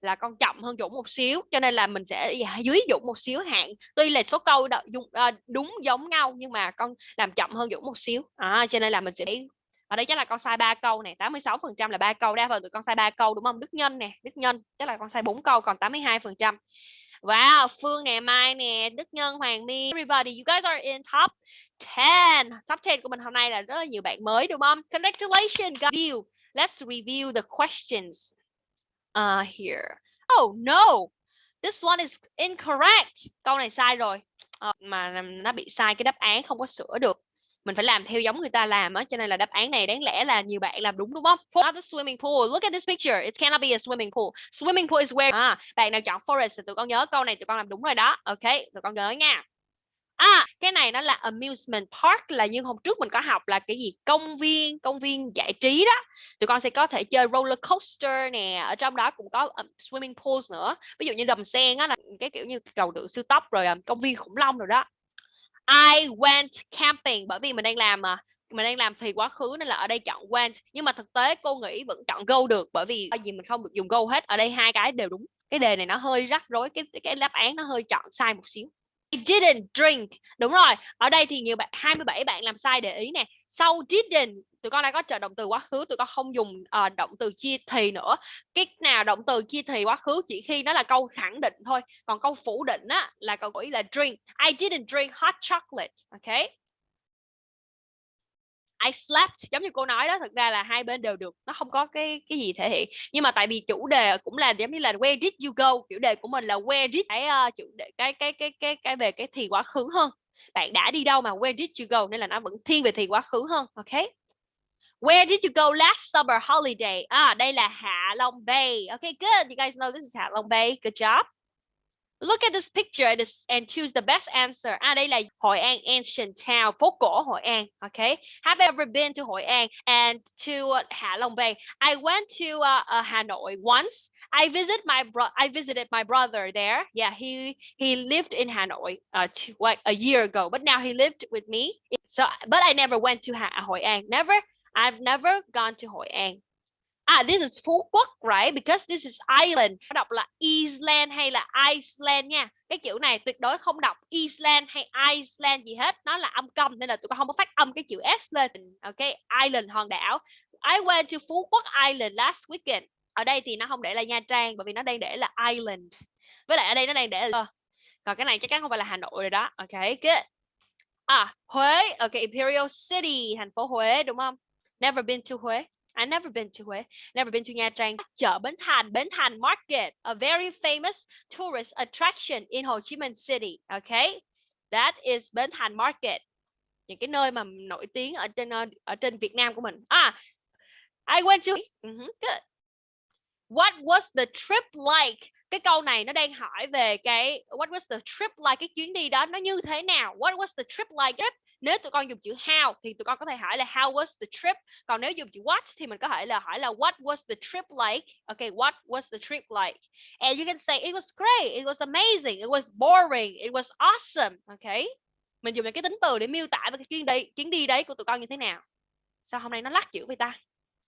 Speaker 3: là con chậm hơn Dũng một xíu cho nên là mình sẽ dạ, dưới Dũng một xíu hạn. Tuy là số câu đó, đúng, ờ, đúng giống nhau nhưng mà con làm chậm hơn Dũng một xíu. À, cho nên là mình sẽ ở đây chắc là con sai ba câu này 86 phần trăm là ba câu đa phần tụi con sai ba câu đúng không? Đức Nhân nè Đức Nhân chắc là con sai bốn câu còn 82 phần trăm. Wow Phương nè Mai nè Đức Nhân Hoàng My everybody you guys are in top 10 top 10 của mình hôm nay là rất là nhiều bạn mới đúng không? Congratulations review let's review the questions uh, here. Oh no! This one is incorrect! Câu này sai rồi. Ờ, mà nó bị sai cái đáp án không có sửa được. Mình phải làm theo giống người ta làm á cho nên là đáp án này đáng lẽ là nhiều bạn làm đúng đúng không? For the swimming pool. Look at this picture. It cannot be a swimming pool. Swimming pool is where à, bạn nào chọn forest thì tụi con nhớ câu này tụi con làm đúng rồi đó. Ok tụi con nhớ nha. À, cái này nó là amusement park là như hôm trước mình có học là cái gì công viên công viên giải trí đó. Tụi con sẽ có thể chơi roller coaster nè ở trong đó cũng có um, swimming pools nữa. Ví dụ như đầm sen á là cái kiểu như cầu đường siêu tốc rồi um, công viên khủng long rồi đó. I went camping bởi vì mình đang làm mà mình đang làm thì quá khứ nên là ở đây chọn went. Nhưng mà thực tế cô nghĩ vẫn chọn go được bởi vì gì mình không được dùng go hết. Ở đây hai cái đều đúng. Cái đề này nó hơi rắc rối cái cái đáp án nó hơi chọn sai một xíu. I didn't drink. Đúng rồi. Ở đây thì nhiều bạn 27 bạn làm sai để ý nè. Sau didn't tụi con đã có trợ động từ quá khứ, tụi con không dùng uh, động từ chia thì nữa. Cái nào động từ chia thì quá khứ chỉ khi nó là câu khẳng định thôi. Còn câu phủ định á là câu ý là drink. I didn't drink hot chocolate. Okay? I slept giống như cô nói đó thực ra là hai bên đều được nó không có cái cái gì thể hiện nhưng mà tại vì chủ đề cũng là giống như là where did you go chủ đề của mình là where did cái uh, chủ đề cái cái cái cái cái về cái thì quá khứ hơn bạn đã đi đâu mà where did you go nên là nó vẫn thiên về thì quá khứ hơn ok Where did you go last summer holiday? À, đây là Hạ Long Bay. Okay, good. You guys know this is Hạ Long Bay. Good job. Look at this picture and choose the best answer. À đây là Hội An Ancient Town, phố cổ Hội An. Okay. Have I ever been to Hội An and to uh, Hạ Long Bay? I went to uh, uh, Hanoi once. I visit my bro I visited my brother there. Yeah, he he lived in Hanoi uh to, like a year ago, but now he lived with me. So but I never went to ha Hội An. Never. I've never gone to Hội An. À, this is Phú Quốc, right? Because this is island. Nó đọc là Iceland hay là Iceland nha. Cái chữ này tuyệt đối không đọc Iceland hay Iceland gì hết. Nó là âm câm nên là tụi con không có phát âm cái chữ S lên. Ok, island hòn đảo. I went to Phú Quốc Island last weekend. Ở đây thì nó không để là Nha Trang bởi vì nó đang để là island. Với lại ở đây nó đang để là ờ, còn cái này chắc chắn không phải là Hà Nội rồi đó. Ok, good. À, Huế. Ok, Imperial City, thành phố Huế đúng không? Never been to Huế. I never been to Huế, never been to Nha Trang. Chợ Bến Thành, Bến Thành Market, a very famous tourist attraction in Ho Chi Minh City. Okay, that is Bến Thành Market. Những cái nơi mà nổi tiếng ở trên ờ, ở trên Việt Nam của mình. À, I went to. Uh -huh, good. What was the trip like? Cái câu này nó đang hỏi về cái what was the trip like cái chuyến đi đó nó như thế nào? What was the trip like? Trip nếu tụi con dùng chữ how thì tụi con có thể hỏi là how was the trip? Còn nếu dùng chữ what thì mình có thể là hỏi là what was the trip like? Okay what was the trip like? And you can say it was great it was amazing it was boring it was awesome. Okay mình dùng những cái tính từ để miêu tả về cái chuyến đi chuyến đi đấy của tụi con như thế nào. Sao hôm nay nó lắc chữ vậy ta?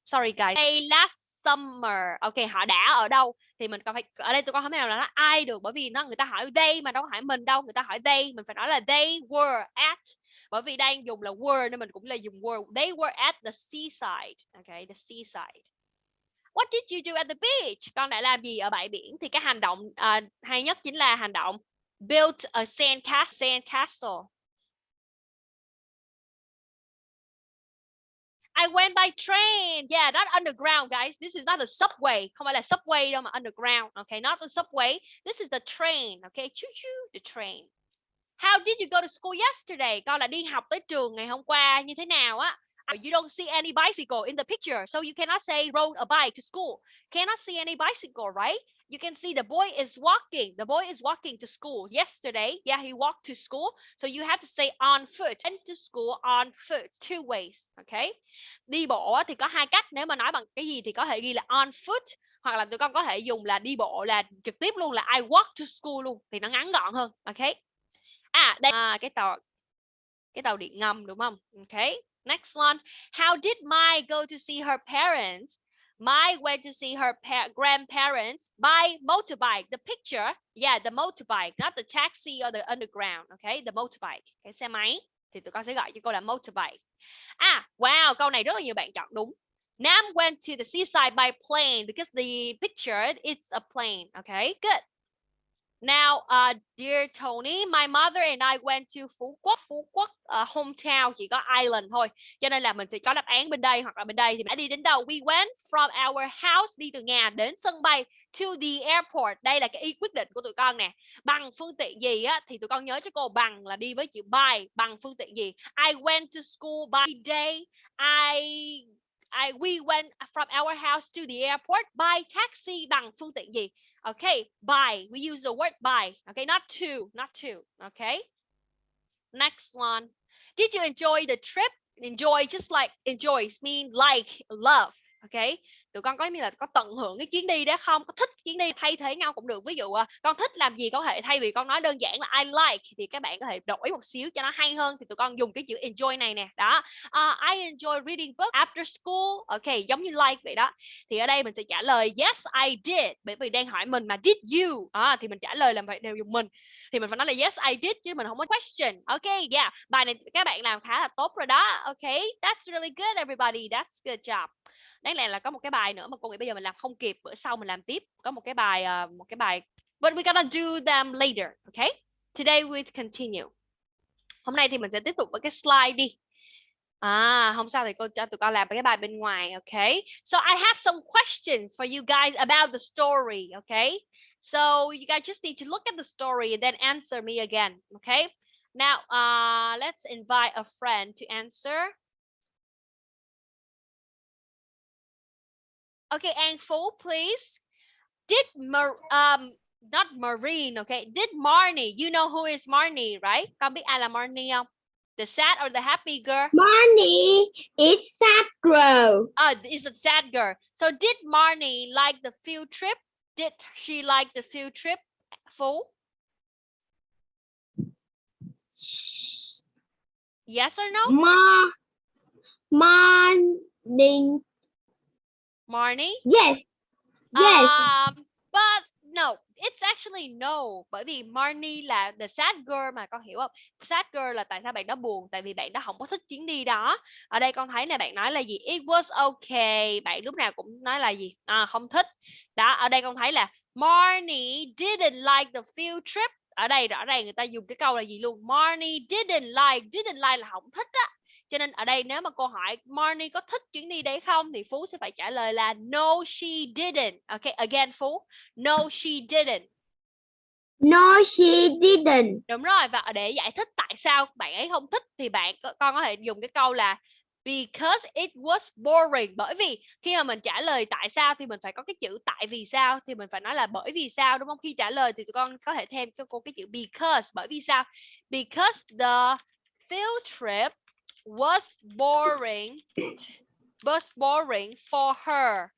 Speaker 3: Sorry guys. Hey, last summer. Ok họ đã ở đâu? Thì mình còn phải ở đây tụi con không thể nào là nó ai được bởi vì nó người ta hỏi they mà đâu có hỏi mình đâu. Người ta hỏi they mình phải nói là they were at bởi vì đang dùng là were nên mình cũng là dùng were they were at the seaside okay the seaside what did you do at the beach con đã làm gì ở bãi biển thì cái hành động uh, hay nhất chính là hành động build a sand castle sand castle I went by train. Yeah, not underground, guys. This is not a subway. Không phải là subway đâu mà underground. Okay, not the subway. This is the train. Okay, choo choo, the train. How did you go to school yesterday? Con là đi học tới trường ngày hôm qua như thế nào á? You don't see any bicycle in the picture, so you cannot say rode a bike to school. Cannot see any bicycle, right? You can see the boy is walking. The boy is walking to school yesterday. Yeah, he walked to school. So you have to say on foot. Went to school on foot. Two ways. Okay. Đi bộ thì có hai cách. Nếu mà nói bằng cái gì thì có thể ghi là on foot hoặc là tụi con có thể dùng là đi bộ là trực tiếp luôn là I walk to school luôn thì nó ngắn gọn hơn. Okay. À đây à, cái tàu cái tàu điện ngầm đúng không? Okay. Next one. How did Mai go to see her parents? Mai went to see her grandparents by motorbike. The picture, yeah, the motorbike, not the taxi or the underground. Okay, the motorbike. Cái xe máy thì tụi con sẽ gọi cho cô là motorbike. À, wow, câu này rất là nhiều bạn chọn đúng. Nam went to the seaside by plane because the picture it's a plane. Okay, good. Now, uh, dear Tony, my mother and I went to Phú Quốc. Phú Quốc uh, hometown chỉ có island thôi. Cho nên là mình sẽ có đáp án bên đây hoặc là bên đây thì đã đi đến đâu? We went from our house đi từ nhà đến sân bay to the airport. Đây là cái ý quyết định của tụi con nè. Bằng phương tiện gì á thì tụi con nhớ cho cô bằng là đi với chữ by. Bằng phương tiện gì? I went to school by day. I I we went from our house to the airport by taxi bằng phương tiện gì? Okay, by. We use the word by. Okay, not to, not to. Okay. Next one. Did you enjoy the trip? Enjoy just like enjoys mean like love. Okay. Tụi con có nghĩa là có tận hưởng cái chuyến đi đó không? Có thích chuyến đi thay thế nhau cũng được. Ví dụ à, con thích làm gì có thể thay vì con nói đơn giản là I like thì các bạn có thể đổi một xíu cho nó hay hơn thì tụi con dùng cái chữ enjoy này nè. Đó. Uh, I enjoy reading book after school. Ok, giống như like vậy đó. Thì ở đây mình sẽ trả lời yes I did bởi vì đang hỏi mình mà did you? À, thì mình trả lời là phải đều dùng mình thì mình phải nói là yes I did chứ mình không có question ok yeah bài này các bạn làm khá là tốt rồi đó ok that's really good everybody that's good job đáng lẽ là có một cái bài nữa mà cô nghĩ bây giờ mình làm không kịp bữa sau mình làm tiếp có một cái bài uh, một cái bài but we gonna do them later okay today we continue hôm nay thì mình sẽ tiếp tục với cái slide đi À, hôm sau thì cô cho tụi con làm cái bài bên ngoài, okay? So I have some questions for you guys about the story, okay? So you guys just need to look at the story and then answer me again, okay? Now, uh, let's invite a friend to answer. Okay, Ang Fu, please. Did Mar um not Marine, okay? Did Marnie, you know who is Marnie, right? Con biết ai là Marnie không? The sad or the happy girl?
Speaker 7: Marnie is sad girl.
Speaker 3: Uh, is a sad girl. So did Marnie like the field trip? Did she like the field trip, Fu? Yes or no?
Speaker 7: Ma Marnie
Speaker 3: Marnie?
Speaker 7: Yes. Yes.
Speaker 3: Um, but no, it's actually no. Bởi vì Marnie là the sad girl mà con hiểu không? Sad girl là tại sao bạn đó buồn? Tại vì bạn đó không có thích chuyến đi đó. Ở đây con thấy là bạn nói là gì? It was okay. Bạn lúc nào cũng nói là gì? À, không thích. Đó, ở đây con thấy là Marnie didn't like the field trip. Ở đây rõ ràng người ta dùng cái câu là gì luôn? Marnie didn't like, didn't like là không thích á. Cho nên ở đây nếu mà cô hỏi Marnie có thích chuyến đi đấy không thì Phú sẽ phải trả lời là no she didn't. Okay, again Phú. No she didn't.
Speaker 7: No, she didn't.
Speaker 3: Đúng rồi và để giải thích tại sao bạn ấy không thích thì bạn con có thể dùng cái câu là because it was boring bởi vì khi mà mình trả lời tại sao thì mình phải có cái chữ tại vì sao thì mình phải nói là bởi vì sao đúng không khi trả lời thì tụi con có thể thêm cho cô cái chữ because bởi vì sao because the field trip was boring was boring for her.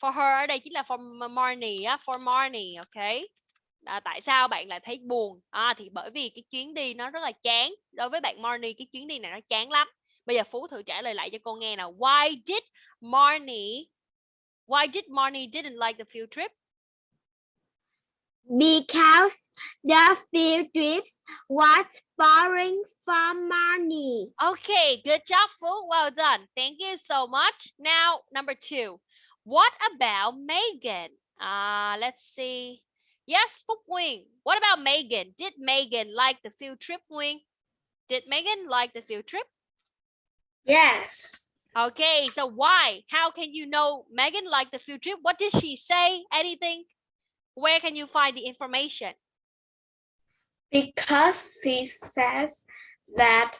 Speaker 3: For her ở đây chính là for Marnie á for Marnie ok? À, tại sao bạn lại thấy buồn? À, thì bởi vì cái chuyến đi nó rất là chán. Đối với bạn Marnie cái chuyến đi này nó chán lắm. Bây giờ Phú thử trả lời lại cho cô nghe nào. Why did Marnie why did Marnie didn't like the field trip?
Speaker 7: Because the field trips was boring for Marnie.
Speaker 3: Okay, good job, Phú. Well done. Thank you so much. Now, number two. What about Megan? Uh, let's see. Yes, Phúc Nguyên. What about Megan? Did Megan like the field trip, Nguyên? Did Megan like the field trip?
Speaker 6: Yes.
Speaker 3: Okay, so why? How can you know Megan liked the field trip? What did she say? Anything? Where can you find the information?
Speaker 6: Because she says that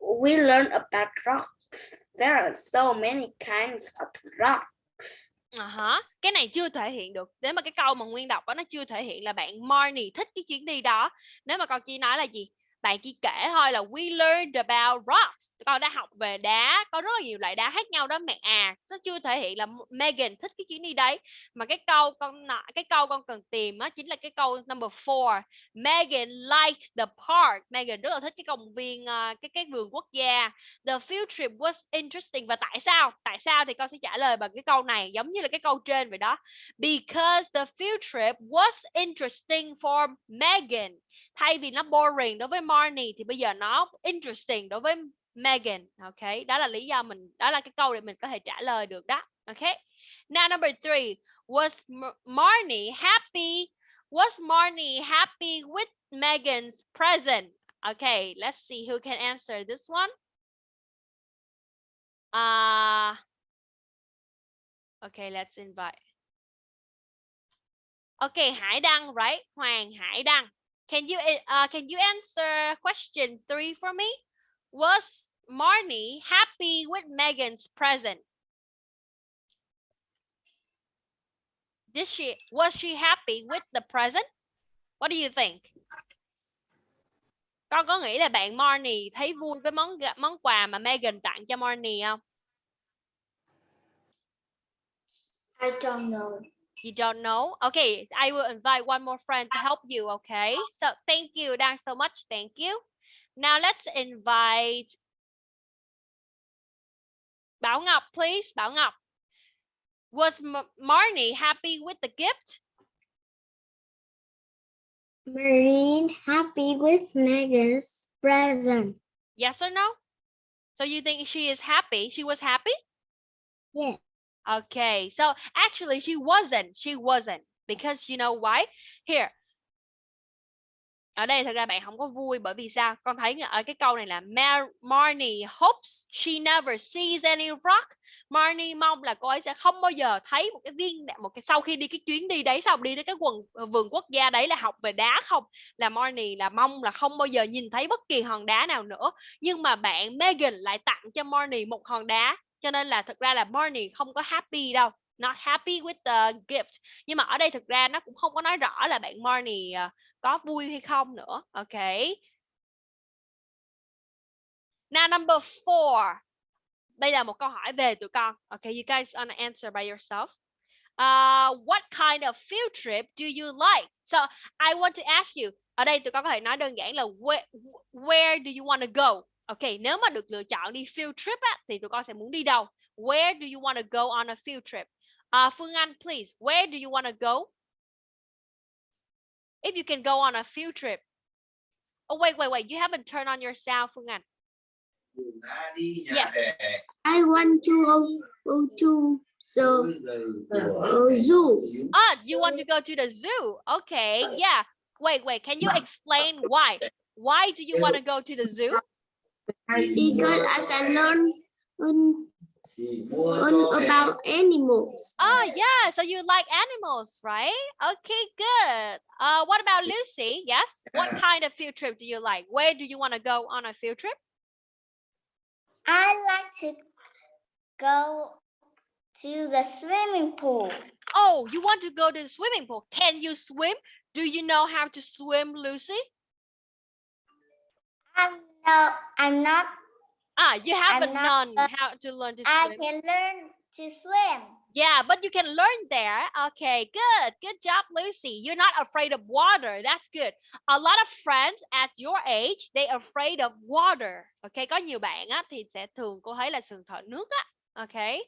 Speaker 6: we learn about rocks. There are so many kinds of rocks.
Speaker 3: Ờ à -huh. Cái này chưa thể hiện được. Nếu mà cái câu mà Nguyên đọc đó nó chưa thể hiện là bạn Marnie thích cái chuyến đi đó. Nếu mà con chỉ nói là gì? Bạn chỉ kể thôi là we learned about rocks. Con đã học về đá, có rất là nhiều loại đá khác nhau đó mẹ. À nó chưa thể hiện là Megan thích cái chuyến đi đấy. Mà cái câu con cái câu con cần tìm á chính là cái câu number four. Megan liked the park. Megan rất là thích cái công viên ờ, cái cái vườn quốc gia. The field trip was interesting. Và tại sao? Tại sao thì con sẽ trả lời bằng cái câu này, giống như là cái câu trên vậy đó. Because the field trip was interesting for Megan thay vì nó boring đối với Marnie thì bây giờ nó interesting đối với Megan ok? Đó là lý do mình, đó là cái câu để mình có thể trả lời được đó, ok? Now, number three, was Marnie happy, was Marnie happy with Megan's present? Okay let's see who can answer this one. Uh okay let's invite. Okay Hải Đăng, right? Hoàng Hải Đăng. Can you eh, uh, can you answer question three for me? Was Marnie happy with Megan's present? Did she was she happy with the present? What do you think? Con có nghĩ là bạn Marnie thấy vui với món món quà mà Megan tặng cho Marnie không?
Speaker 6: I don't know.
Speaker 3: You don't know? Okay, I will invite one more friend to help you, okay? So thank you, Dan, so much. Thank you. Now let's invite Bảo Ngọc, please. Bảo Ngọc. Was Marnie happy with the gift?
Speaker 7: Marine happy with Megan's present.
Speaker 3: Yes or no? So you think she is happy? She was happy?
Speaker 7: Yes.
Speaker 3: Okay, so actually she wasn't. She wasn't. Because you know why? Here. Ở đây thật ra bạn không có vui bởi vì sao? Con thấy ở cái câu này là Mar Marnie hopes she never sees any rock. Marnie mong là cô ấy sẽ không bao giờ thấy một cái viên một cái sau khi đi cái chuyến đi đấy xong đi đến cái quần ờ, vườn quốc gia đấy là học về đá không là Marnie là mong là không bao giờ nhìn thấy bất kỳ hòn đá nào nữa nhưng mà bạn Megan lại tặng cho Marnie một hòn đá cho nên là thực ra là Barney không có happy đâu not happy with the gift. Nhưng mà ở đây thực ra nó cũng không có nói rõ là bạn Barney ờ, có vui hay không nữa. Ok. Now number four. Bây giờ một câu hỏi về tụi con. Ok you guys wanna answer by yourself? Uh, what kind of field trip do you like? So I want to ask you ở đây tụi con có thể nói đơn giản là where, where do you want to go? Ok, nếu mà được lựa chọn đi field trip á, thì tụi con sẽ muốn đi đâu? Where do you want to go on a field trip? Uh, Phương Anh, please, where do you want to go? If you can go on a field trip. Oh, wait, wait, wait. You haven't turned on your sound, Phương Anh. Yes.
Speaker 7: I want to go, go to the zoo.
Speaker 3: Ah, you want to go to the zoo? Okay, yeah. Wait, wait. Can you explain why? Why do you want to go to the zoo?
Speaker 7: Because I can learn um, learn about animals.
Speaker 3: Oh, yeah. So you like animals, right? Okay, good. Uh, what about Lucy? Yes. What kind of field trip do you like? Where do you want to go on a field trip?
Speaker 7: I like to go to the swimming pool.
Speaker 3: Oh, you want to go to the swimming pool. Can you swim? Do you know how to swim, Lucy?
Speaker 7: I'm no, I'm not.
Speaker 3: Ah, you haven't
Speaker 7: not
Speaker 3: known
Speaker 7: sure.
Speaker 3: how to learn to
Speaker 7: I
Speaker 3: swim.
Speaker 7: can learn to swim.
Speaker 3: Yeah, but you can learn there. Okay, good. Good job, Lucy. You're not afraid of water. That's good. A lot of friends at your age, they afraid of water. Okay, có nhiều bạn á thì sẽ thường cô thấy là thường thở nước á. Okay.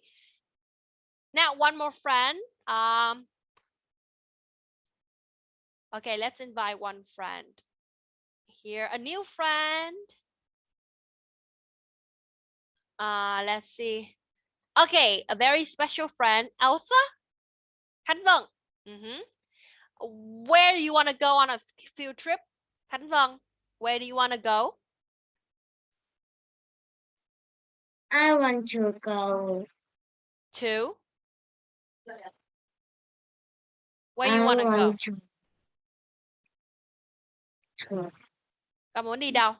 Speaker 3: Now one more friend. Um Okay, let's invite one friend. Here, a new friend. Uh, let's see. Okay, a very special friend, Elsa. Khánh Vân. Mhm. Where do you want to go on a field trip? Khánh Vân, where do you want to go?
Speaker 7: I want to go.
Speaker 3: To? Where
Speaker 7: I
Speaker 3: you want to go?
Speaker 7: to. to
Speaker 3: Con muốn đi đâu?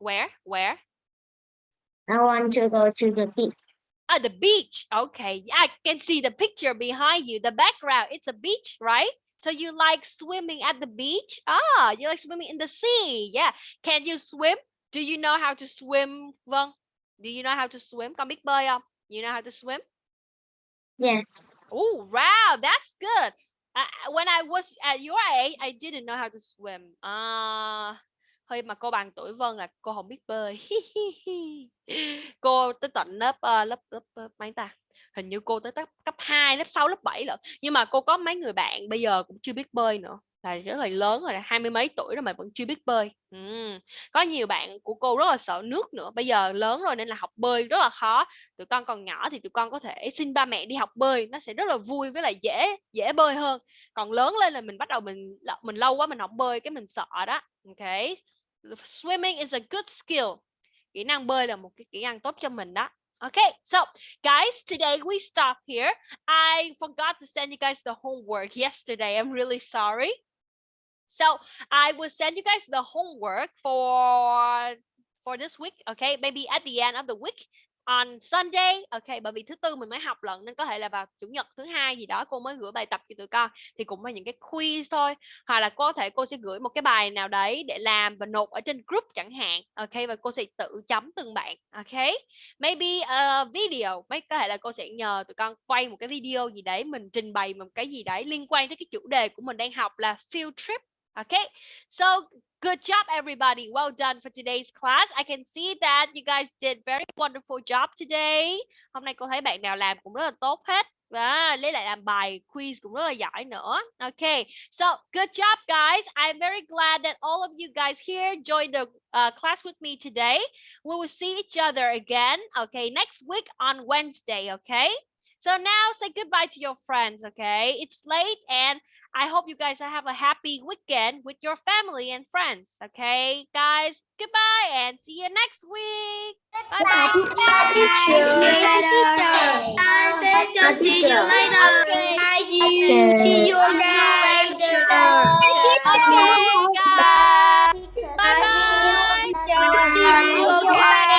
Speaker 3: Where? Where?
Speaker 7: I want to go to the beach.
Speaker 3: Ah, the beach. Okay, I can see the picture behind you. The background, it's a beach, right? So you like swimming at the beach? Ah, you like swimming in the sea. Yeah. Can you swim? Do you know how to swim? Vâng. Do you know how to swim? Con biết bơi không? You know how to swim?
Speaker 7: Yes.
Speaker 3: Oh, wow, that's good. Uh, when I was at your age, I didn't know how to swim. À, hơi mà cô bằng tuổi Vân là cô không biết bơi. cô tới tận lớp uh, lớp lớp, lớp mấy ta? Hình như cô tới cấp cấp 2, lớp 6, lớp 7 lận. Nhưng mà cô có mấy người bạn bây giờ cũng chưa biết bơi nữa. Là rất là lớn rồi, là hai mươi mấy tuổi rồi mà vẫn chưa biết bơi. ừ. Có nhiều bạn của cô rất là sợ nước nữa. Bây giờ lớn rồi nên là học bơi rất là khó. Tụi con còn nhỏ thì tụi con có thể xin ba mẹ đi học bơi, nó sẽ rất là vui với lại dễ dễ bơi hơn. Còn lớn lên là mình bắt đầu mình mình lâu quá mình học bơi cái mình sợ đó. Okay. Swimming is a good skill. Kỹ năng bơi là một cái kỹ năng tốt cho mình đó. Okay, so guys, today we stop here. I forgot to send you guys the homework yesterday. I'm really sorry. So I will send you guys the homework for for this week. Okay, maybe at the end of the week on Sunday. Okay, bởi vì thứ tư mình mới học lần nên có thể là vào chủ nhật thứ hai gì đó cô mới gửi bài tập cho tụi con thì cũng là những cái quiz thôi. Hoặc là có thể cô sẽ gửi một cái bài nào đấy để làm và nộp ở trên group chẳng hạn. Okay, và cô sẽ tự chấm từng bạn. Okay, maybe a video. Mấy có thể là cô sẽ nhờ tụi con quay một cái video gì đấy mình trình bày một cái gì đấy liên quan tới cái chủ đề của mình đang học là field trip. Okay, so good job, everybody. Well done for today's class. I can see that you guys did very wonderful job today. Hôm nay cô thấy bạn nào làm cũng rất là tốt hết. Và lấy lại làm bài quiz cũng rất là giỏi nữa. Okay, so good job, guys. I'm very glad that all of you guys here joined the uh, class with me today. We will see each other again, okay, next week on Wednesday, okay? So now say goodbye to your friends, okay? It's late and I hope you guys have a happy weekend with your family and friends. Okay, guys, goodbye and see you next week. Bye bye. bye.
Speaker 7: See you later.
Speaker 1: See you later.
Speaker 7: See you later. Bye bye.